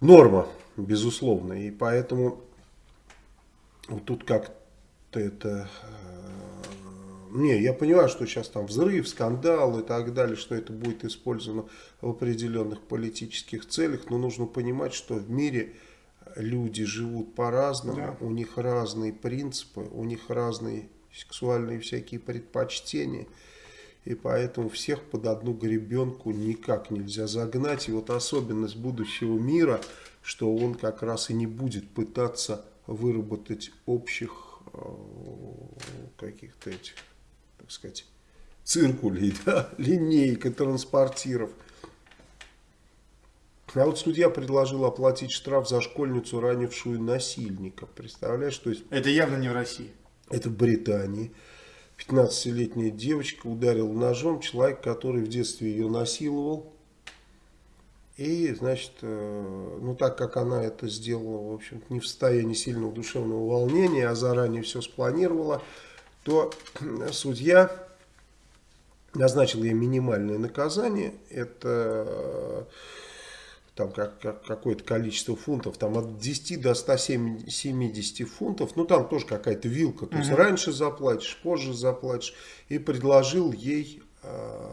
S2: норма, безусловно. И поэтому вот тут как-то это... Не, я понимаю, что сейчас там взрыв, скандал и так далее, что это будет использовано в определенных политических целях, но нужно понимать, что в мире люди живут по-разному, да. у них разные принципы, у них разные сексуальные всякие предпочтения. И поэтому всех под одну гребенку никак нельзя загнать. И вот особенность будущего мира, что он как раз и не будет пытаться выработать общих э, каких-то этих, сказать, циркулей, да, линейка транспортиров. А вот судья предложил оплатить штраф за школьницу, ранившую насильника. Представляешь, то есть...
S1: Это явно не в России.
S2: Это в Британии. 15-летняя девочка ударила ножом человек, который в детстве ее насиловал. И, значит, э, ну так как она это сделала, в общем не в состоянии сильного душевного волнения, а заранее все спланировала, то судья назначил ей минимальное наказание. Это там как, как, какое-то количество фунтов, там от 10 до 170 фунтов, ну там тоже какая-то вилка, то есть угу. раньше заплатишь, позже заплатишь, и предложил ей, э,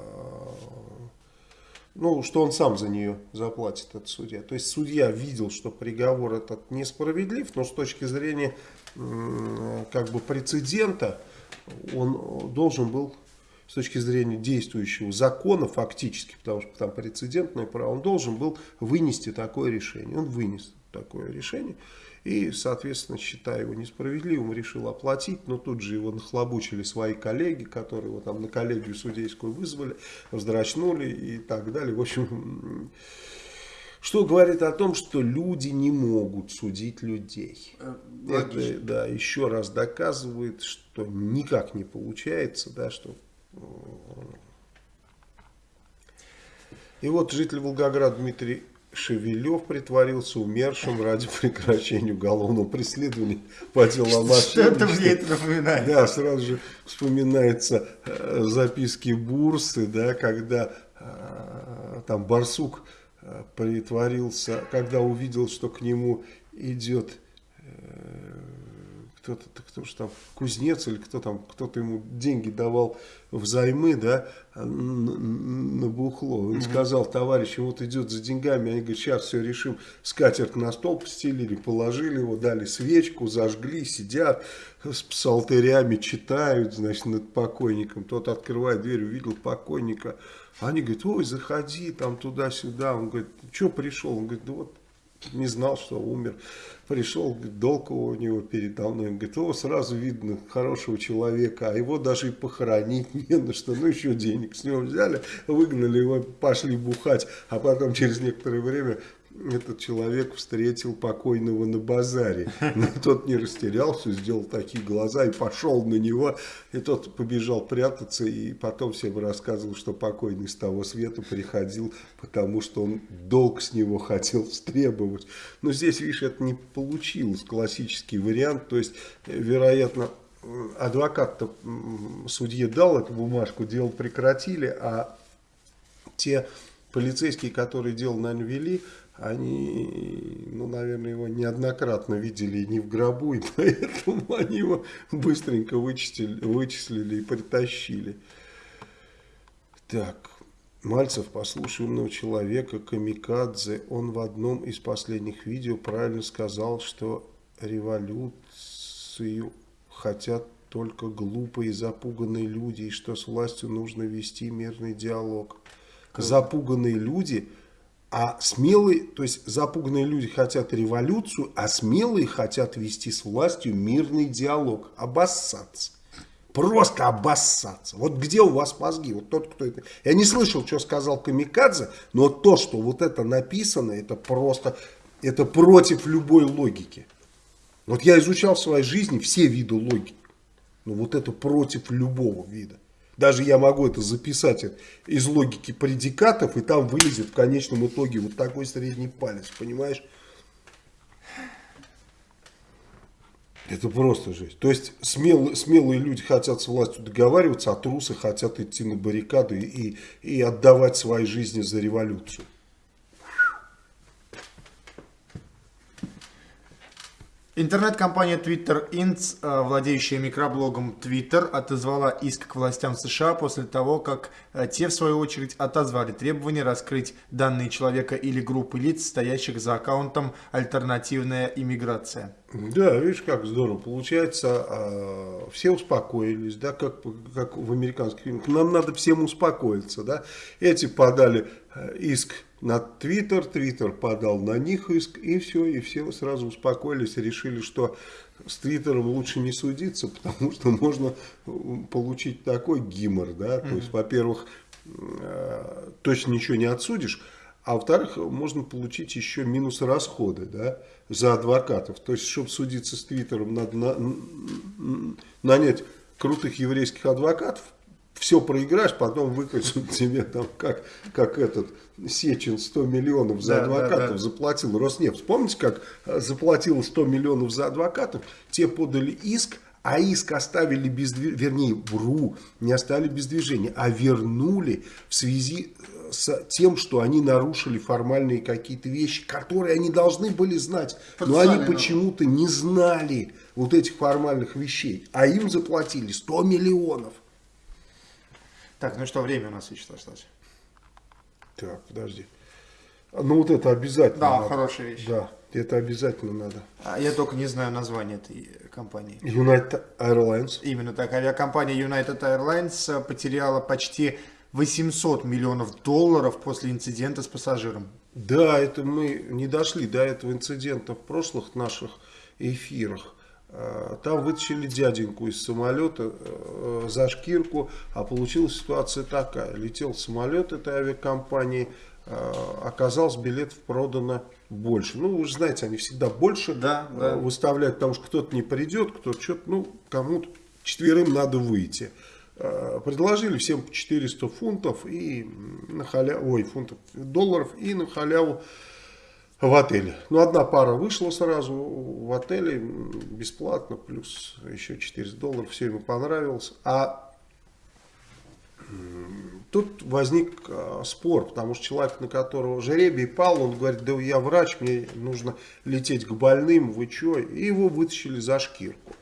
S2: ну, что он сам за нее заплатит, этот судья. То есть судья видел, что приговор этот несправедлив, но с точки зрения э, как бы прецедента он должен был с точки зрения действующего закона фактически, потому что там прецедентное право, он должен был вынести такое решение. Он вынес такое решение и, соответственно, считая его несправедливым, решил оплатить, но тут же его нахлобучили свои коллеги, которые его там на коллегию судейскую вызвали, вздрачнули и так далее. В общем, что говорит о том, что люди не могут судить людей. Э, логично. Это, да, еще раз доказывает, что никак не получается, да, что и вот житель Волгограда Дмитрий Шевелев притворился умершим ради прекращения уголовного преследования по делу о
S1: Что-то мне это напоминает.
S2: Да, сразу же вспоминается э, записки Бурсы, да, когда э, там Барсук э, притворился, когда увидел, что к нему идет кто-то, кто же там, кузнец или кто там, кто-то ему деньги давал взаймы, да, на бухло. Он mm -hmm. сказал товарищу, вот идет за деньгами, они говорят, сейчас все решим, скатерть на стол постелили, положили его, дали свечку, зажгли, сидят с псалтырями, читают, значит, над покойником. Тот открывает дверь, увидел покойника, они говорят, ой, заходи там туда-сюда. Он говорит, что пришел? Он говорит, да вот не знал, что умер. Пришел, долг у него передо мной. Говорит, о, сразу видно хорошего человека, а его даже и похоронить не на что. Ну, еще денег с него взяли, выгнали его, пошли бухать. А потом через некоторое время этот человек встретил покойного на базаре. Но тот не растерялся, сделал такие глаза и пошел на него. И тот побежал прятаться и потом всем рассказывал, что покойный с того света приходил, потому что он долг с него хотел стребовать. Но здесь, видишь, это не получилось, классический вариант. То есть, вероятно, адвокат судье дал эту бумажку, дело прекратили, а те полицейские, которые дело, наверное, вели, они, ну, наверное, его неоднократно видели не в гробу, и поэтому они его быстренько вычислили, вычислили и притащили. Так, Мальцев, послушай умного человека, Камикадзе, он в одном из последних видео правильно сказал, что революцию хотят только глупые запуганные люди, и что с властью нужно вести мирный диалог. Запуганные люди, а смелые, то есть запуганные люди хотят революцию, а смелые хотят вести с властью мирный диалог, обоссаться. Просто обоссаться. Вот где у вас мозги? Вот тот, кто это... Я не слышал, что сказал Камикадзе, но то, что вот это написано, это просто... Это против любой логики. Вот я изучал в своей жизни все виды логики. Но вот это против любого вида. Даже я могу это записать из логики предикатов, и там вылезет в конечном итоге вот такой средний палец, понимаешь? Это просто жесть. То есть смел, смелые люди хотят с властью договариваться, а трусы хотят идти на баррикады и, и отдавать свои жизни за революцию.
S1: Интернет-компания Twitter Inc., э, владеющая микроблогом Twitter, отозвала иск к властям США после того, как э, те, в свою очередь, отозвали требование раскрыть данные человека или группы лиц, стоящих за аккаунтом «Альтернативная иммиграция».
S2: Да, видишь, как здорово. Получается, а, все успокоились, да, как, как в американских фильмах. Нам надо всем успокоиться, да. Эти подали э, иск на Твиттер, Твиттер подал на них иск, и все, и все сразу успокоились решили, что с Твиттером лучше не судиться, потому что можно получить такой гимор, да, mm -hmm. то есть, во-первых, э, точно ничего не отсудишь, а во-вторых, можно получить еще минус расходы, да, за адвокатов, то есть, чтобы судиться с Твиттером, надо на, нанять крутых еврейских адвокатов, все проиграешь, потом выкатят тебе там, как, как этот Сечин 100 миллионов за да, адвокатов да, да. заплатил Роснефть. Помните, как э, заплатил 100 миллионов за адвокатов? Те подали иск, а иск оставили без движения, вернее, вру, не оставили без движения, а вернули в связи э, с тем, что они нарушили формальные какие-то вещи, которые они должны были знать, но они почему-то не знали вот этих формальных вещей, а им заплатили 100 миллионов.
S1: Так, ну что, время у нас еще осталось.
S2: Так, подожди. Ну вот это обязательно.
S1: Да, надо. хорошая вещь.
S2: Да, это обязательно надо.
S1: А я только не знаю название этой компании.
S2: United Airlines.
S1: Именно так. Авиакомпания United Airlines потеряла почти 800 миллионов долларов после инцидента с пассажиром.
S2: Да, это мы не дошли до этого инцидента в прошлых наших эфирах. Э, там вытащили дяденьку из самолета э, за шкирку, а получилась ситуация такая. Летел самолет этой авиакомпании, э, оказалось билетов продано больше. Ну, вы же знаете, они всегда больше да, да. выставляют, потому что кто-то не придет, кто-то что-то, ну, кому-то четверым надо выйти. Предложили всем по 400 фунтов и на халяву, ой, фунтов, долларов и на халяву в отеле. Ну, одна пара вышла сразу в отеле бесплатно, плюс еще 400 долларов, все ему понравилось. А тут возник а, спор, потому что человек, на которого жеребий пал, он говорит, да я врач, мне нужно лететь к больным, вы что? И его вытащили за шкирку.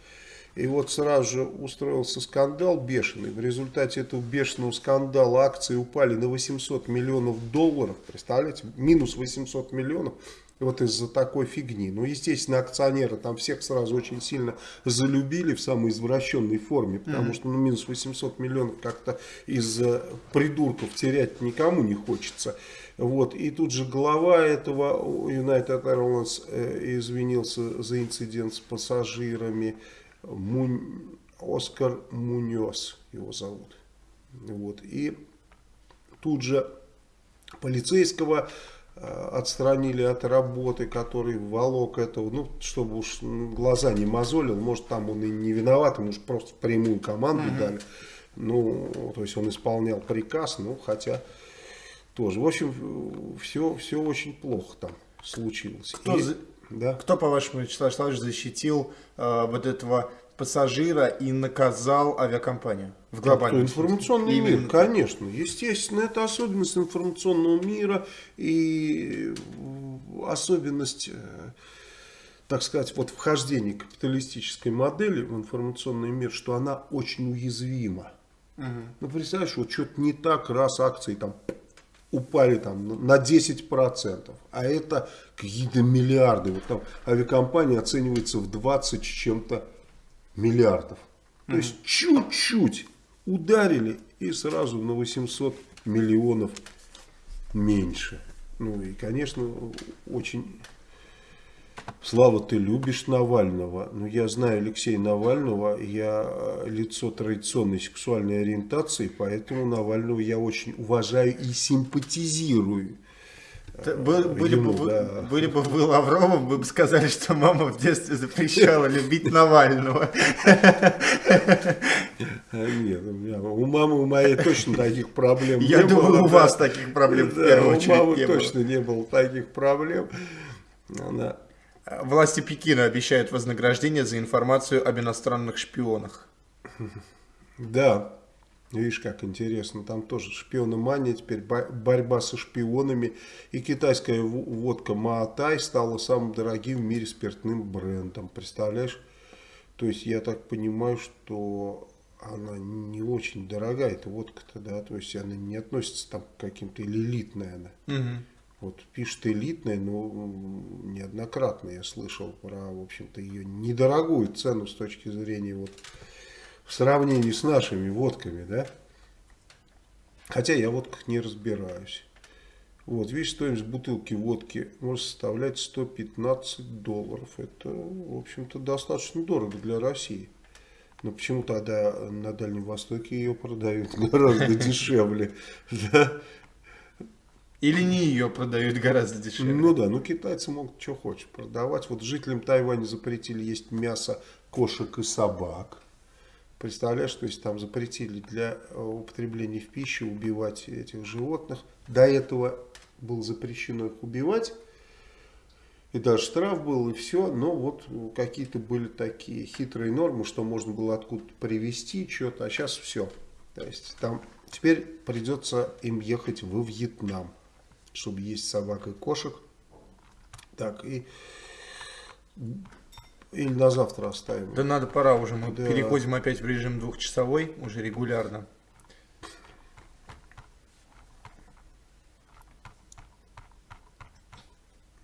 S2: И вот сразу же устроился скандал бешеный. В результате этого бешеного скандала акции упали на 800 миллионов долларов. Представляете? Минус 800 миллионов. Вот из-за такой фигни. Ну, естественно, акционеры там всех сразу очень сильно залюбили в самой извращенной форме. Потому mm -hmm. что ну, минус 800 миллионов как-то из-за придурков терять никому не хочется. Вот. И тут же глава этого United Airlines э, извинился за инцидент с пассажирами. Мунь, Оскар Муньос его зовут. Вот. И тут же полицейского э, отстранили от работы, который волок этого, ну, чтобы уж глаза не мозолил, может, там он и не виноват, ему просто прямую команду uh -huh. дали. Ну, то есть он исполнял приказ, ну, хотя тоже. В общем, все, все очень плохо там случилось.
S1: Кто, и. Да? Кто по-вашему, Вячеслав Вячеславович, защитил э, вот этого пассажира и наказал авиакомпанию в глобальном
S2: Информационный Именно. мир, конечно. Естественно, это особенность информационного мира и особенность, э, так сказать, вот вхождения капиталистической модели в информационный мир, что она очень уязвима. Угу. Ну, представляешь, вот что-то не так, раз акции там упали там на 10%, а это какие-то миллиарды. Вот там авиакомпания оценивается в 20 с чем-то миллиардов. То mm есть чуть-чуть ударили и сразу на 800 миллионов меньше. Ну и, конечно, очень Слава, ты любишь Навального. Ну, я знаю Алексея Навального, я э, лицо традиционной сексуальной ориентации, поэтому Навального я очень уважаю и симпатизирую.
S1: Был, были, Ему, бы, да. были бы вы Лавровым, вы бы сказали, что мама в детстве запрещала любить Навального.
S2: А нет, у, мамы у моей точно таких проблем
S1: Я думаю, у вас таких проблем в первую очередь
S2: У мамы точно не было таких проблем. Она
S1: Власти Пекина обещают вознаграждение за информацию об иностранных шпионах.
S2: Да, видишь, как интересно. Там тоже шпионы мания, теперь борьба со шпионами. И китайская водка Маатай стала самым дорогим в мире спиртным брендом. Представляешь? То есть я так понимаю, что она не очень дорогая, эта водка-то, да, то есть она не относится там к каким-то или элитная она. Угу. Вот пишет элитная, но неоднократно я слышал про, в общем-то, ее недорогую цену с точки зрения вот в сравнении с нашими водками, да. Хотя я в водках не разбираюсь. Вот, видишь, стоимость бутылки водки может составлять 115 долларов. Это, в общем-то, достаточно дорого для России. Но почему тогда на Дальнем Востоке ее продают гораздо дешевле?
S1: Или не ее продают гораздо дешевле.
S2: Ну да, ну китайцы могут что хочешь продавать. Вот жителям Тайваня запретили есть мясо кошек и собак. Представляешь, то есть там запретили для э, употребления в пищу убивать этих животных. До этого было запрещено их убивать. И даже штраф был, и все. Но вот какие-то были такие хитрые нормы, что можно было откуда-то привезти что-то. А сейчас все. То есть там теперь придется им ехать во Вьетнам чтобы есть собак и кошек. Так, и или на завтра оставим?
S1: Да надо, пора уже. Мы да. переходим опять в режим двухчасовой, уже регулярно.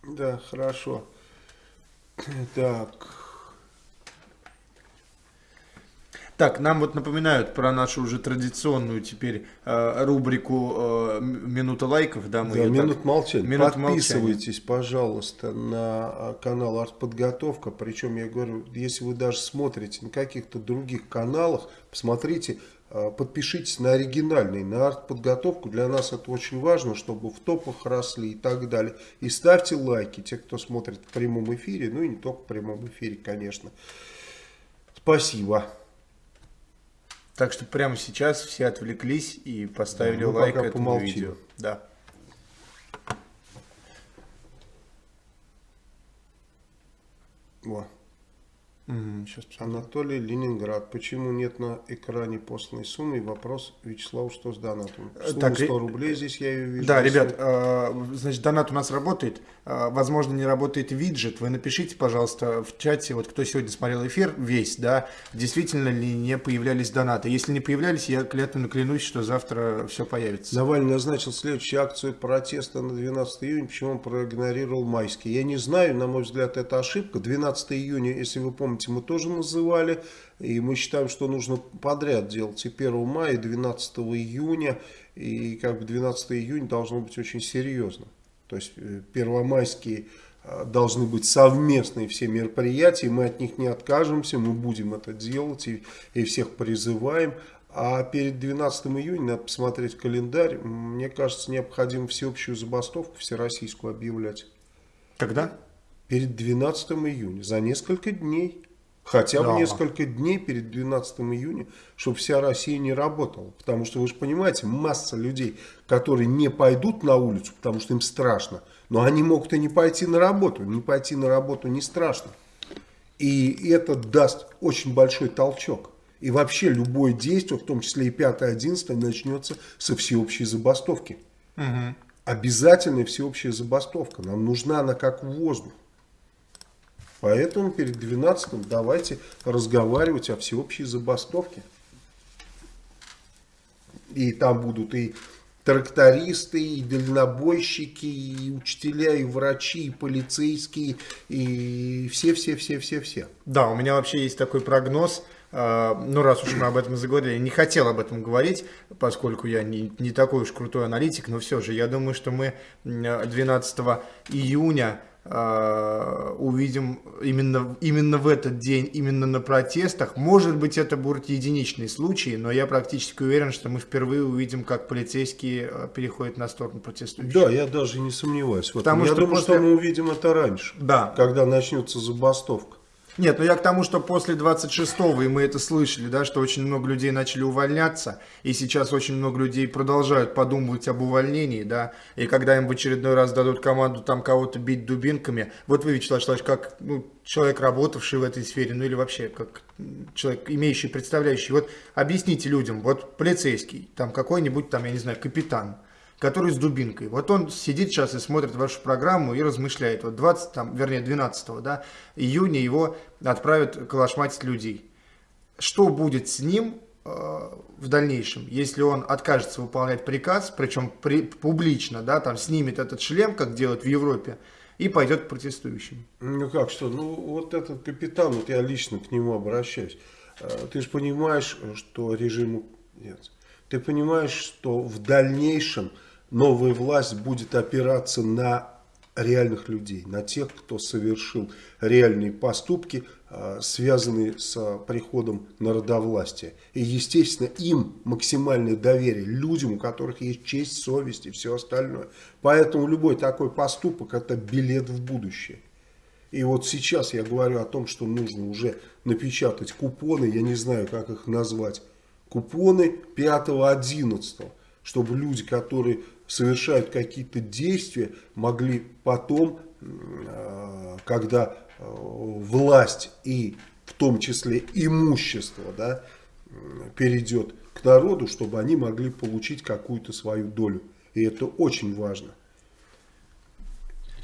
S2: Да, хорошо. Так.
S1: Так, нам вот напоминают про нашу уже традиционную теперь э, рубрику э, «Минута лайков».
S2: Да, мы да минут так... молчания. Минут Подписывайтесь, молчания. пожалуйста, на а, канал «Артподготовка». Причем, я говорю, если вы даже смотрите на каких-то других каналах, посмотрите, э, подпишитесь на оригинальный, на артподготовку. Для нас это очень важно, чтобы в топах росли и так далее. И ставьте лайки, те, кто смотрит в прямом эфире, ну и не только в прямом эфире, конечно. Спасибо.
S1: Так что прямо сейчас все отвлеклись и поставили да, лайк этому помолчим. видео. Да.
S2: Во. Угу, сейчас Анатолий Ленинград. Почему нет на экране посланной суммы? Вопрос Вячеславу, что с донатом?
S1: Э, Сумма так, 100 рублей здесь я ее вижу. Да, ребят, э, значит, донат у нас работает. Э, возможно, не работает виджет. Вы напишите, пожалуйста, в чате, вот кто сегодня смотрел эфир, весь, да, действительно ли не появлялись донаты. Если не появлялись, я клятвенно клянусь, что завтра все появится.
S2: Навальный назначил следующую акцию протеста на 12 июня. Почему он проигнорировал майские? Я не знаю, на мой взгляд, это ошибка. 12 июня, если вы помните, мы тоже называли. И мы считаем, что нужно подряд делать и 1 мая, и 12 июня. И как бы 12 июня должно быть очень серьезно. То есть э, первомайские э, должны быть совместные все мероприятия, мы от них не откажемся, мы будем это делать и, и всех призываем. А перед 12 июня надо посмотреть календарь. Мне кажется, необходимо всеобщую забастовку всероссийскую объявлять.
S1: Когда?
S2: Перед 12 июня, за несколько дней. Хотя бы несколько дней перед 12 июня, чтобы вся Россия не работала. Потому что вы же понимаете, масса людей, которые не пойдут на улицу, потому что им страшно. Но они могут и не пойти на работу. Не пойти на работу не страшно. И это даст очень большой толчок. И вообще любое действие, в том числе и 5-11, начнется со всеобщей забастовки. Угу. Обязательная всеобщая забастовка. Нам нужна она как воздух. Поэтому перед 12 давайте разговаривать о всеобщей забастовке. И там будут и трактористы, и дальнобойщики, и учителя, и врачи, и полицейские, и все-все-все-все-все.
S1: Да, у меня вообще есть такой прогноз, а, ну раз уж мы об этом заговорили, не хотел об этом говорить, поскольку я не, не такой уж крутой аналитик, но все же, я думаю, что мы 12 июня увидим именно, именно в этот день, именно на протестах. Может быть, это будут единичные случаи, но я практически уверен, что мы впервые увидим, как полицейские э, переходят на сторону протестующих.
S2: Да, я даже не сомневаюсь. В этом. Потому я что думаю, после... что мы увидим это раньше,
S1: да.
S2: когда начнется забастовка.
S1: Нет, ну я к тому, что после 26-го, и мы это слышали, да, что очень много людей начали увольняться, и сейчас очень много людей продолжают подумывать об увольнении, да, и когда им в очередной раз дадут команду там кого-то бить дубинками, вот вы, Вячеслав Вячеславович, как ну, человек, работавший в этой сфере, ну или вообще как человек, имеющий, представляющий, вот объясните людям, вот полицейский, там какой-нибудь там, я не знаю, капитан, который с дубинкой. Вот он сидит сейчас и смотрит вашу программу и размышляет. Вот 20, там, вернее 12 да, июня его отправят калашматить людей. Что будет с ним э, в дальнейшем, если он откажется выполнять приказ, причем при, публично, да, там снимет этот шлем, как делают в Европе, и пойдет к протестующим.
S2: Ну как что, ну вот этот капитан, вот я лично к нему обращаюсь. Э, ты же понимаешь, что режиму нет. Ты понимаешь, что в дальнейшем новая власть будет опираться на реальных людей, на тех, кто совершил реальные поступки, а, связанные с приходом народовластия. И, естественно, им максимальное доверие, людям, у которых есть честь, совесть и все остальное. Поэтому любой такой поступок – это билет в будущее. И вот сейчас я говорю о том, что нужно уже напечатать купоны, я не знаю, как их назвать, купоны 5-11, чтобы люди, которые совершают какие-то действия, могли потом, э, когда э, власть и в том числе имущество да, перейдет к народу, чтобы они могли получить какую-то свою долю. И это очень важно.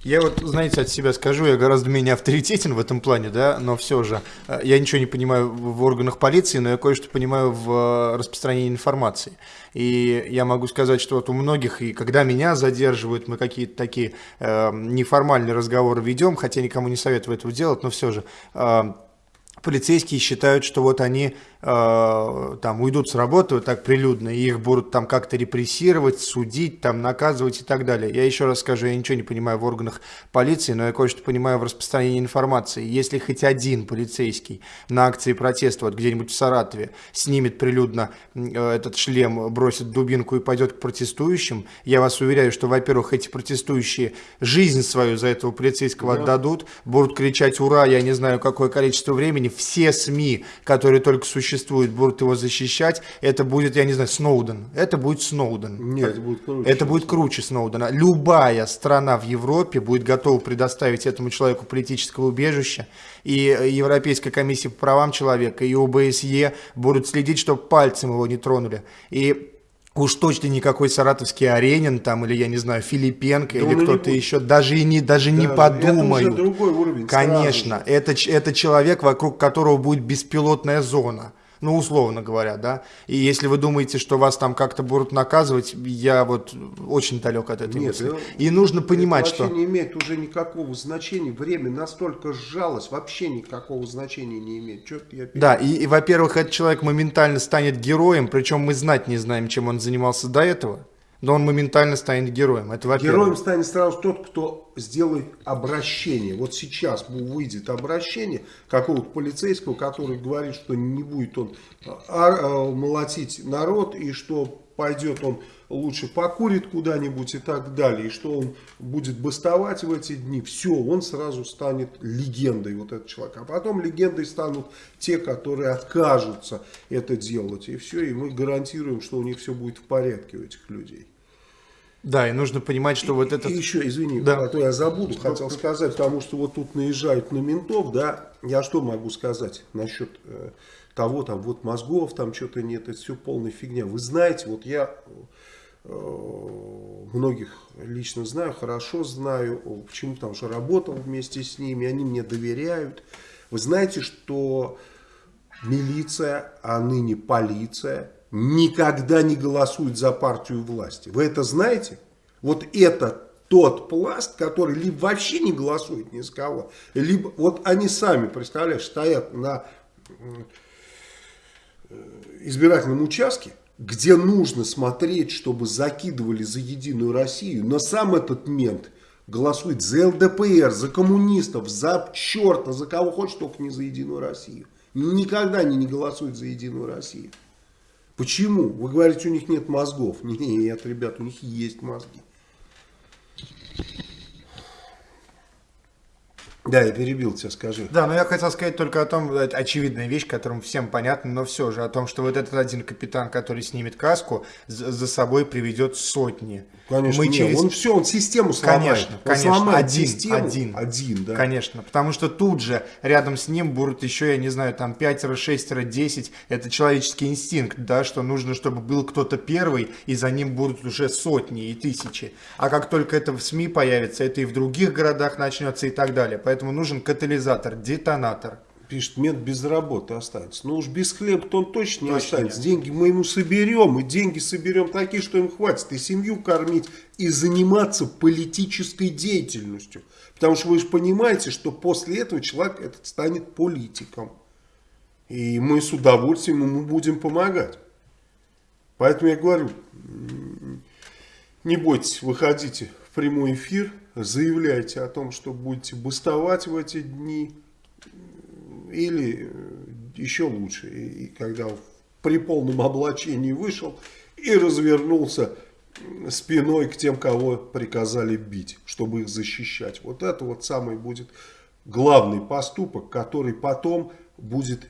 S1: Я вот, знаете, от себя скажу, я гораздо менее авторитетен в этом плане, да, но все же, э, я ничего не понимаю в органах полиции, но я кое-что понимаю в распространении информации. И я могу сказать, что вот у многих, и когда меня задерживают, мы какие-то такие э, неформальные разговоры ведем, хотя никому не советую этого делать, но все же, э, полицейские считают, что вот они э, там уйдут с работы вот так прилюдно, и их будут там как-то репрессировать, судить, там наказывать и так далее. Я еще раз скажу, я ничего не понимаю в органах полиции, но я кое-что понимаю в распространении информации. Если хоть один полицейский на акции протеста вот где-нибудь в Саратове снимет прилюдно э, этот шлем, бросит дубинку и пойдет к протестующим, я вас уверяю, что, во-первых, эти протестующие жизнь свою за этого полицейского да. отдадут, будут кричать «Ура!» я не знаю какое количество времени, все СМИ, которые только существуют, существует, будут его защищать, это будет, я не знаю, Сноуден. Это будет Сноуден.
S2: Нет, это будет круче.
S1: Это будет круче Сноудена. Любая страна в Европе будет готова предоставить этому человеку политическое убежище. И Европейская комиссия по правам человека, и ОБСЕ будут следить, чтобы пальцем его не тронули. И Уж точно никакой саратовский Аренин там, или, я не знаю, Филипенко, да или кто-то еще, даже и не, даже да, не подумаю. Это
S2: уже другой уровень.
S1: Конечно, это, это человек, вокруг которого будет беспилотная зона ну, условно говоря, да. И если вы думаете, что вас там как-то будут наказывать, я вот очень далек от этой Нет, мысли. Ну, и нужно понимать, это
S2: что... Не имеет уже никакого значения, время настолько сжалось, вообще никакого значения не имеет. Что я
S1: да, и, и во-первых, этот человек моментально станет героем, причем мы знать не знаем, чем он занимался до этого но он моментально станет героем. Это
S2: Героем станет сразу тот, кто сделает обращение. Вот сейчас выйдет обращение какого-то полицейского, который говорит, что не будет он а, а, молотить народ, и что пойдет он лучше покурит куда-нибудь и так далее, и что он будет бастовать в эти дни, все, он сразу станет легендой, вот этот человек. А потом легендой станут те, которые откажутся это делать, и все, и мы гарантируем, что у них все будет в порядке у этих людей.
S1: Да, и нужно понимать, что
S2: и,
S1: вот это...
S2: И еще, извини, да. а то я забуду, что хотел сказать, потому что вот тут наезжают на ментов, да, я что могу сказать насчет э, того, там, вот мозгов, там что-то нет, это все полная фигня. Вы знаете, вот я многих лично знаю, хорошо знаю, почему там что работал вместе с ними, они мне доверяют. Вы знаете, что милиция, а ныне полиция, никогда не голосует за партию власти. Вы это знаете? Вот это тот пласт, который либо вообще не голосует ни с кого, либо вот они сами, представляешь, стоят на э, избирательном участке, где нужно смотреть, чтобы закидывали за Единую Россию, но сам этот мент голосует за ЛДПР, за коммунистов, за черта, за кого хочет, только не за Единую Россию. Никогда они не голосуют за Единую Россию. Почему? Вы говорите, у них нет мозгов. Нет, ребят, у них есть мозги. Да, я перебил тебя, скажи.
S1: Да, но я хотел сказать только о том, очевидная вещь, которым всем понятно, но все же, о том, что вот этот один капитан, который снимет каску, за собой приведет сотни.
S2: Конечно, Мы нет, через... он все, он систему сломает.
S1: Конечно,
S2: он
S1: конечно,
S2: сломает
S1: один,
S2: систему.
S1: один.
S2: Один, да.
S1: Конечно, потому что тут же рядом с ним будут еще, я не знаю, там 5, 6, 10, это человеческий инстинкт, да, что нужно, чтобы был кто-то первый, и за ним будут уже сотни и тысячи. А как только это в СМИ появится, это и в других городах начнется и так далее. Поэтому нужен катализатор, детонатор.
S2: Пишет, мент без работы останется. Ну уж без хлеба-то он точно не точно останется. Нет. Деньги мы ему соберем, и деньги соберем такие, что им хватит и семью кормить, и заниматься политической деятельностью. Потому что вы же понимаете, что после этого человек этот станет политиком. И мы с удовольствием ему будем помогать. Поэтому я говорю, не бойтесь, выходите в прямой эфир, заявляйте о том, что будете бастовать в эти дни. Или еще лучше, и когда при полном облачении вышел и развернулся спиной к тем, кого приказали бить, чтобы их защищать. Вот это вот самый будет главный поступок, который потом будет,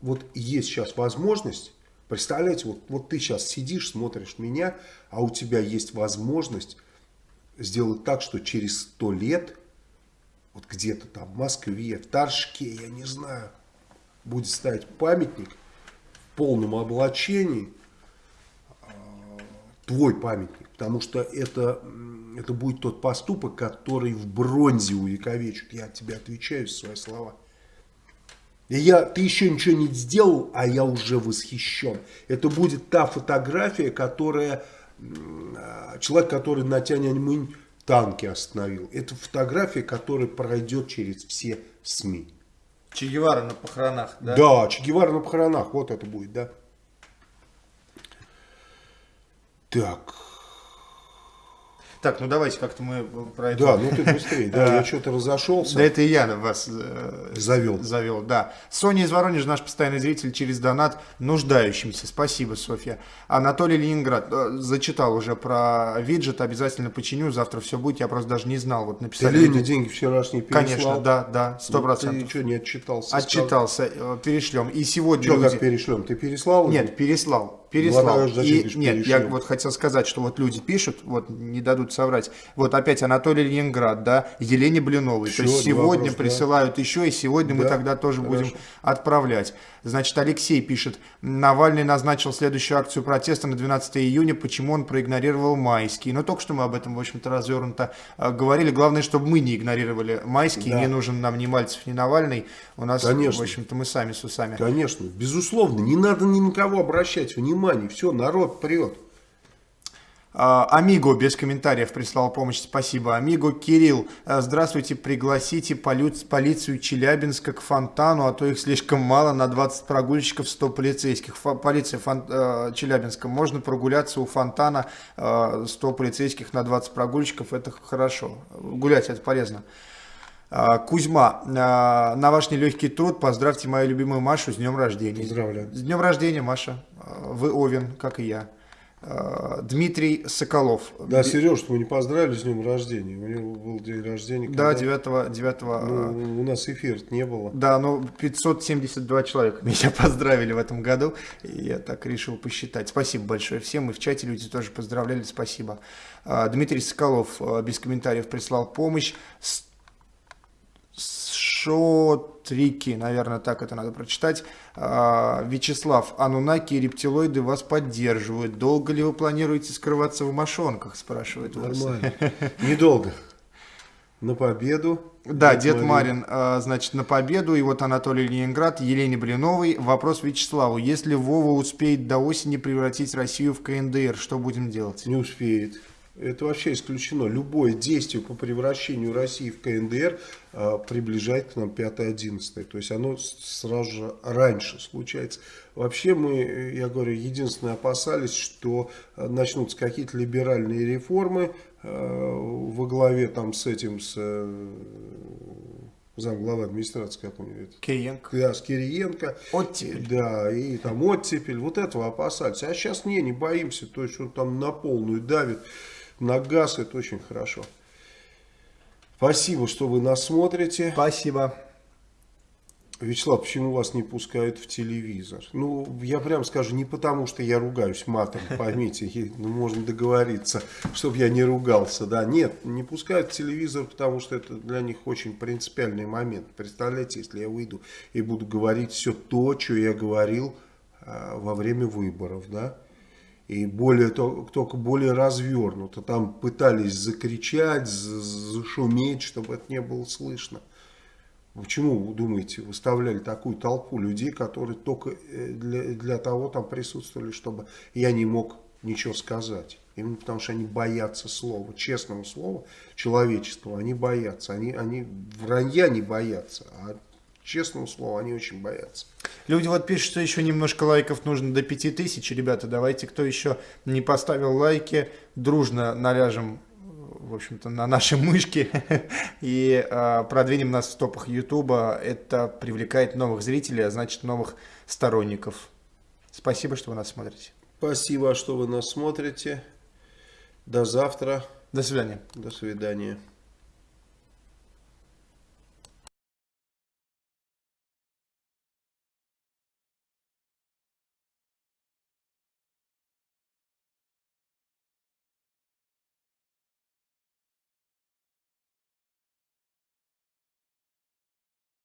S2: вот есть сейчас возможность, представляете, вот, вот ты сейчас сидишь, смотришь меня, а у тебя есть возможность сделать так, что через сто лет, вот где-то там в Москве, в Торжке, я не знаю, будет ставить памятник в полном облачении, а, твой памятник, потому что это, это будет тот поступок, который в бронзе увековечит. Я тебе отвечаю свои слова. И я, ты еще ничего не сделал, а я уже восхищен. Это будет та фотография, которая человек, который на Тяньаньмынь танки остановил. Это фотография, которая пройдет через все СМИ.
S1: Че Гевара на похоронах, да?
S2: Да, Че Гевара на похоронах, вот это будет, да. Так,
S1: так, ну давайте как-то мы про
S2: это... Да, ну ты быстрее, да, я что-то разошелся.
S1: Да это и я вас э,
S2: завел.
S1: Завел, да. Соня из Воронежа, наш постоянный зритель, через донат нуждающимся. Спасибо, Софья. Анатолий Ленинград, э, зачитал уже про виджет, обязательно починю, завтра все будет, я просто даже не знал. Вот написали.
S2: Ты Лене деньги вчерашние переслал?
S1: Конечно, да, да, сто ну, процентов.
S2: ты что, не отчитался?
S1: Отчитался, э, перешлем. И сегодня
S2: Что, люди... как перешлем? Ты переслал?
S1: Нет, переслал переслал. И, нет, я вот хотел сказать, что вот люди пишут, вот не дадут соврать. Вот опять Анатолий Ленинград, да, Елене Блиновой. Все, То есть сегодня вопрос, присылают да. еще, и сегодня да, мы тогда тоже хорошо. будем отправлять. Значит, Алексей пишет, Навальный назначил следующую акцию протеста на 12 июня, почему он проигнорировал майские. Но только что мы об этом, в общем-то, развернуто а, говорили. Главное, чтобы мы не игнорировали майские, да. не нужен нам ни Мальцев, ни Навальный. У нас, Конечно. в общем-то, мы сами с усами.
S2: Конечно, безусловно, не надо ни на кого обращать внимание, все, народ прет.
S1: А, Амиго без комментариев прислал помощь, спасибо. Амиго Кирилл, а, здравствуйте, пригласите полицию Челябинска к фонтану, а то их слишком мало, на 20 прогульщиков 100 полицейских. Полиция фон, э, Челябинска, можно прогуляться у фонтана, 100 полицейских на 20 прогульщиков, это хорошо. Гулять это полезно. Кузьма, на ваш нелегкий труд поздравьте мою любимую Машу с днем рождения.
S2: Поздравляю.
S1: С днем рождения, Маша. Вы Овен, как и я. Дмитрий Соколов.
S2: Да, Сереж, мы не поздравили с днем рождения. У него был день рождения.
S1: Да, 9, 9
S2: ну, У нас эфир не было.
S1: Да, но 572 человека меня поздравили в этом году. Я так решил посчитать. Спасибо большое всем. И в чате люди тоже поздравляли. Спасибо. Дмитрий Соколов без комментариев прислал помощь. Шотрики, наверное, так это надо прочитать. А, Вячеслав, анунаки и рептилоиды вас поддерживают. Долго ли вы планируете скрываться в мошонках, спрашивает
S2: Нормально. Недолго. На победу.
S1: Да, Дед, Дед Марин, а, значит, на победу. И вот Анатолий Ленинград, Елене Блиновой. Вопрос Вячеславу. Если Вова успеет до осени превратить Россию в КНДР, что будем делать?
S2: Не успеет. Это вообще исключено. Любое действие по превращению России в КНДР э, приближает к нам 5-11. То есть оно сразу же раньше случается. Вообще мы, я говорю, единственное опасались, что а, начнутся какие-то либеральные реформы э, во главе там с этим, с э, замглава администрации, как у него это?
S1: Кириенко.
S2: Да, с Кириенко.
S1: Оттепель.
S2: Да, и там оттепель. Вот этого опасались. А сейчас не, не боимся. То есть он там на полную давит на газ, это очень хорошо. Спасибо, что вы нас смотрите.
S1: Спасибо.
S2: Вячеслав, почему вас не пускают в телевизор? Ну, я прям скажу, не потому, что я ругаюсь матом, поймите, ну, можно договориться, чтобы я не ругался, да. Нет, не пускают в телевизор, потому что это для них очень принципиальный момент. Представляете, если я выйду и буду говорить все то, что я говорил а, во время выборов, да и более, только более развернуто. Там пытались закричать, зашуметь, чтобы это не было слышно. Почему, вы думаете, выставляли такую толпу людей, которые только э, для, для того там присутствовали, чтобы я не мог ничего сказать? Именно потому что они боятся слова, честного слова, человеческого, они боятся. Они, они вранья не боятся, а честного слова, они очень боятся.
S1: Люди вот пишут, что еще немножко лайков нужно до 5000. Ребята, давайте, кто еще не поставил лайки, дружно наляжем в общем-то, на наши мышки и э, продвинем нас в топах Ютуба. Это привлекает новых зрителей, а значит новых сторонников. Спасибо, что вы нас смотрите.
S2: Спасибо, что вы нас смотрите. До завтра.
S1: До свидания.
S2: До свидания.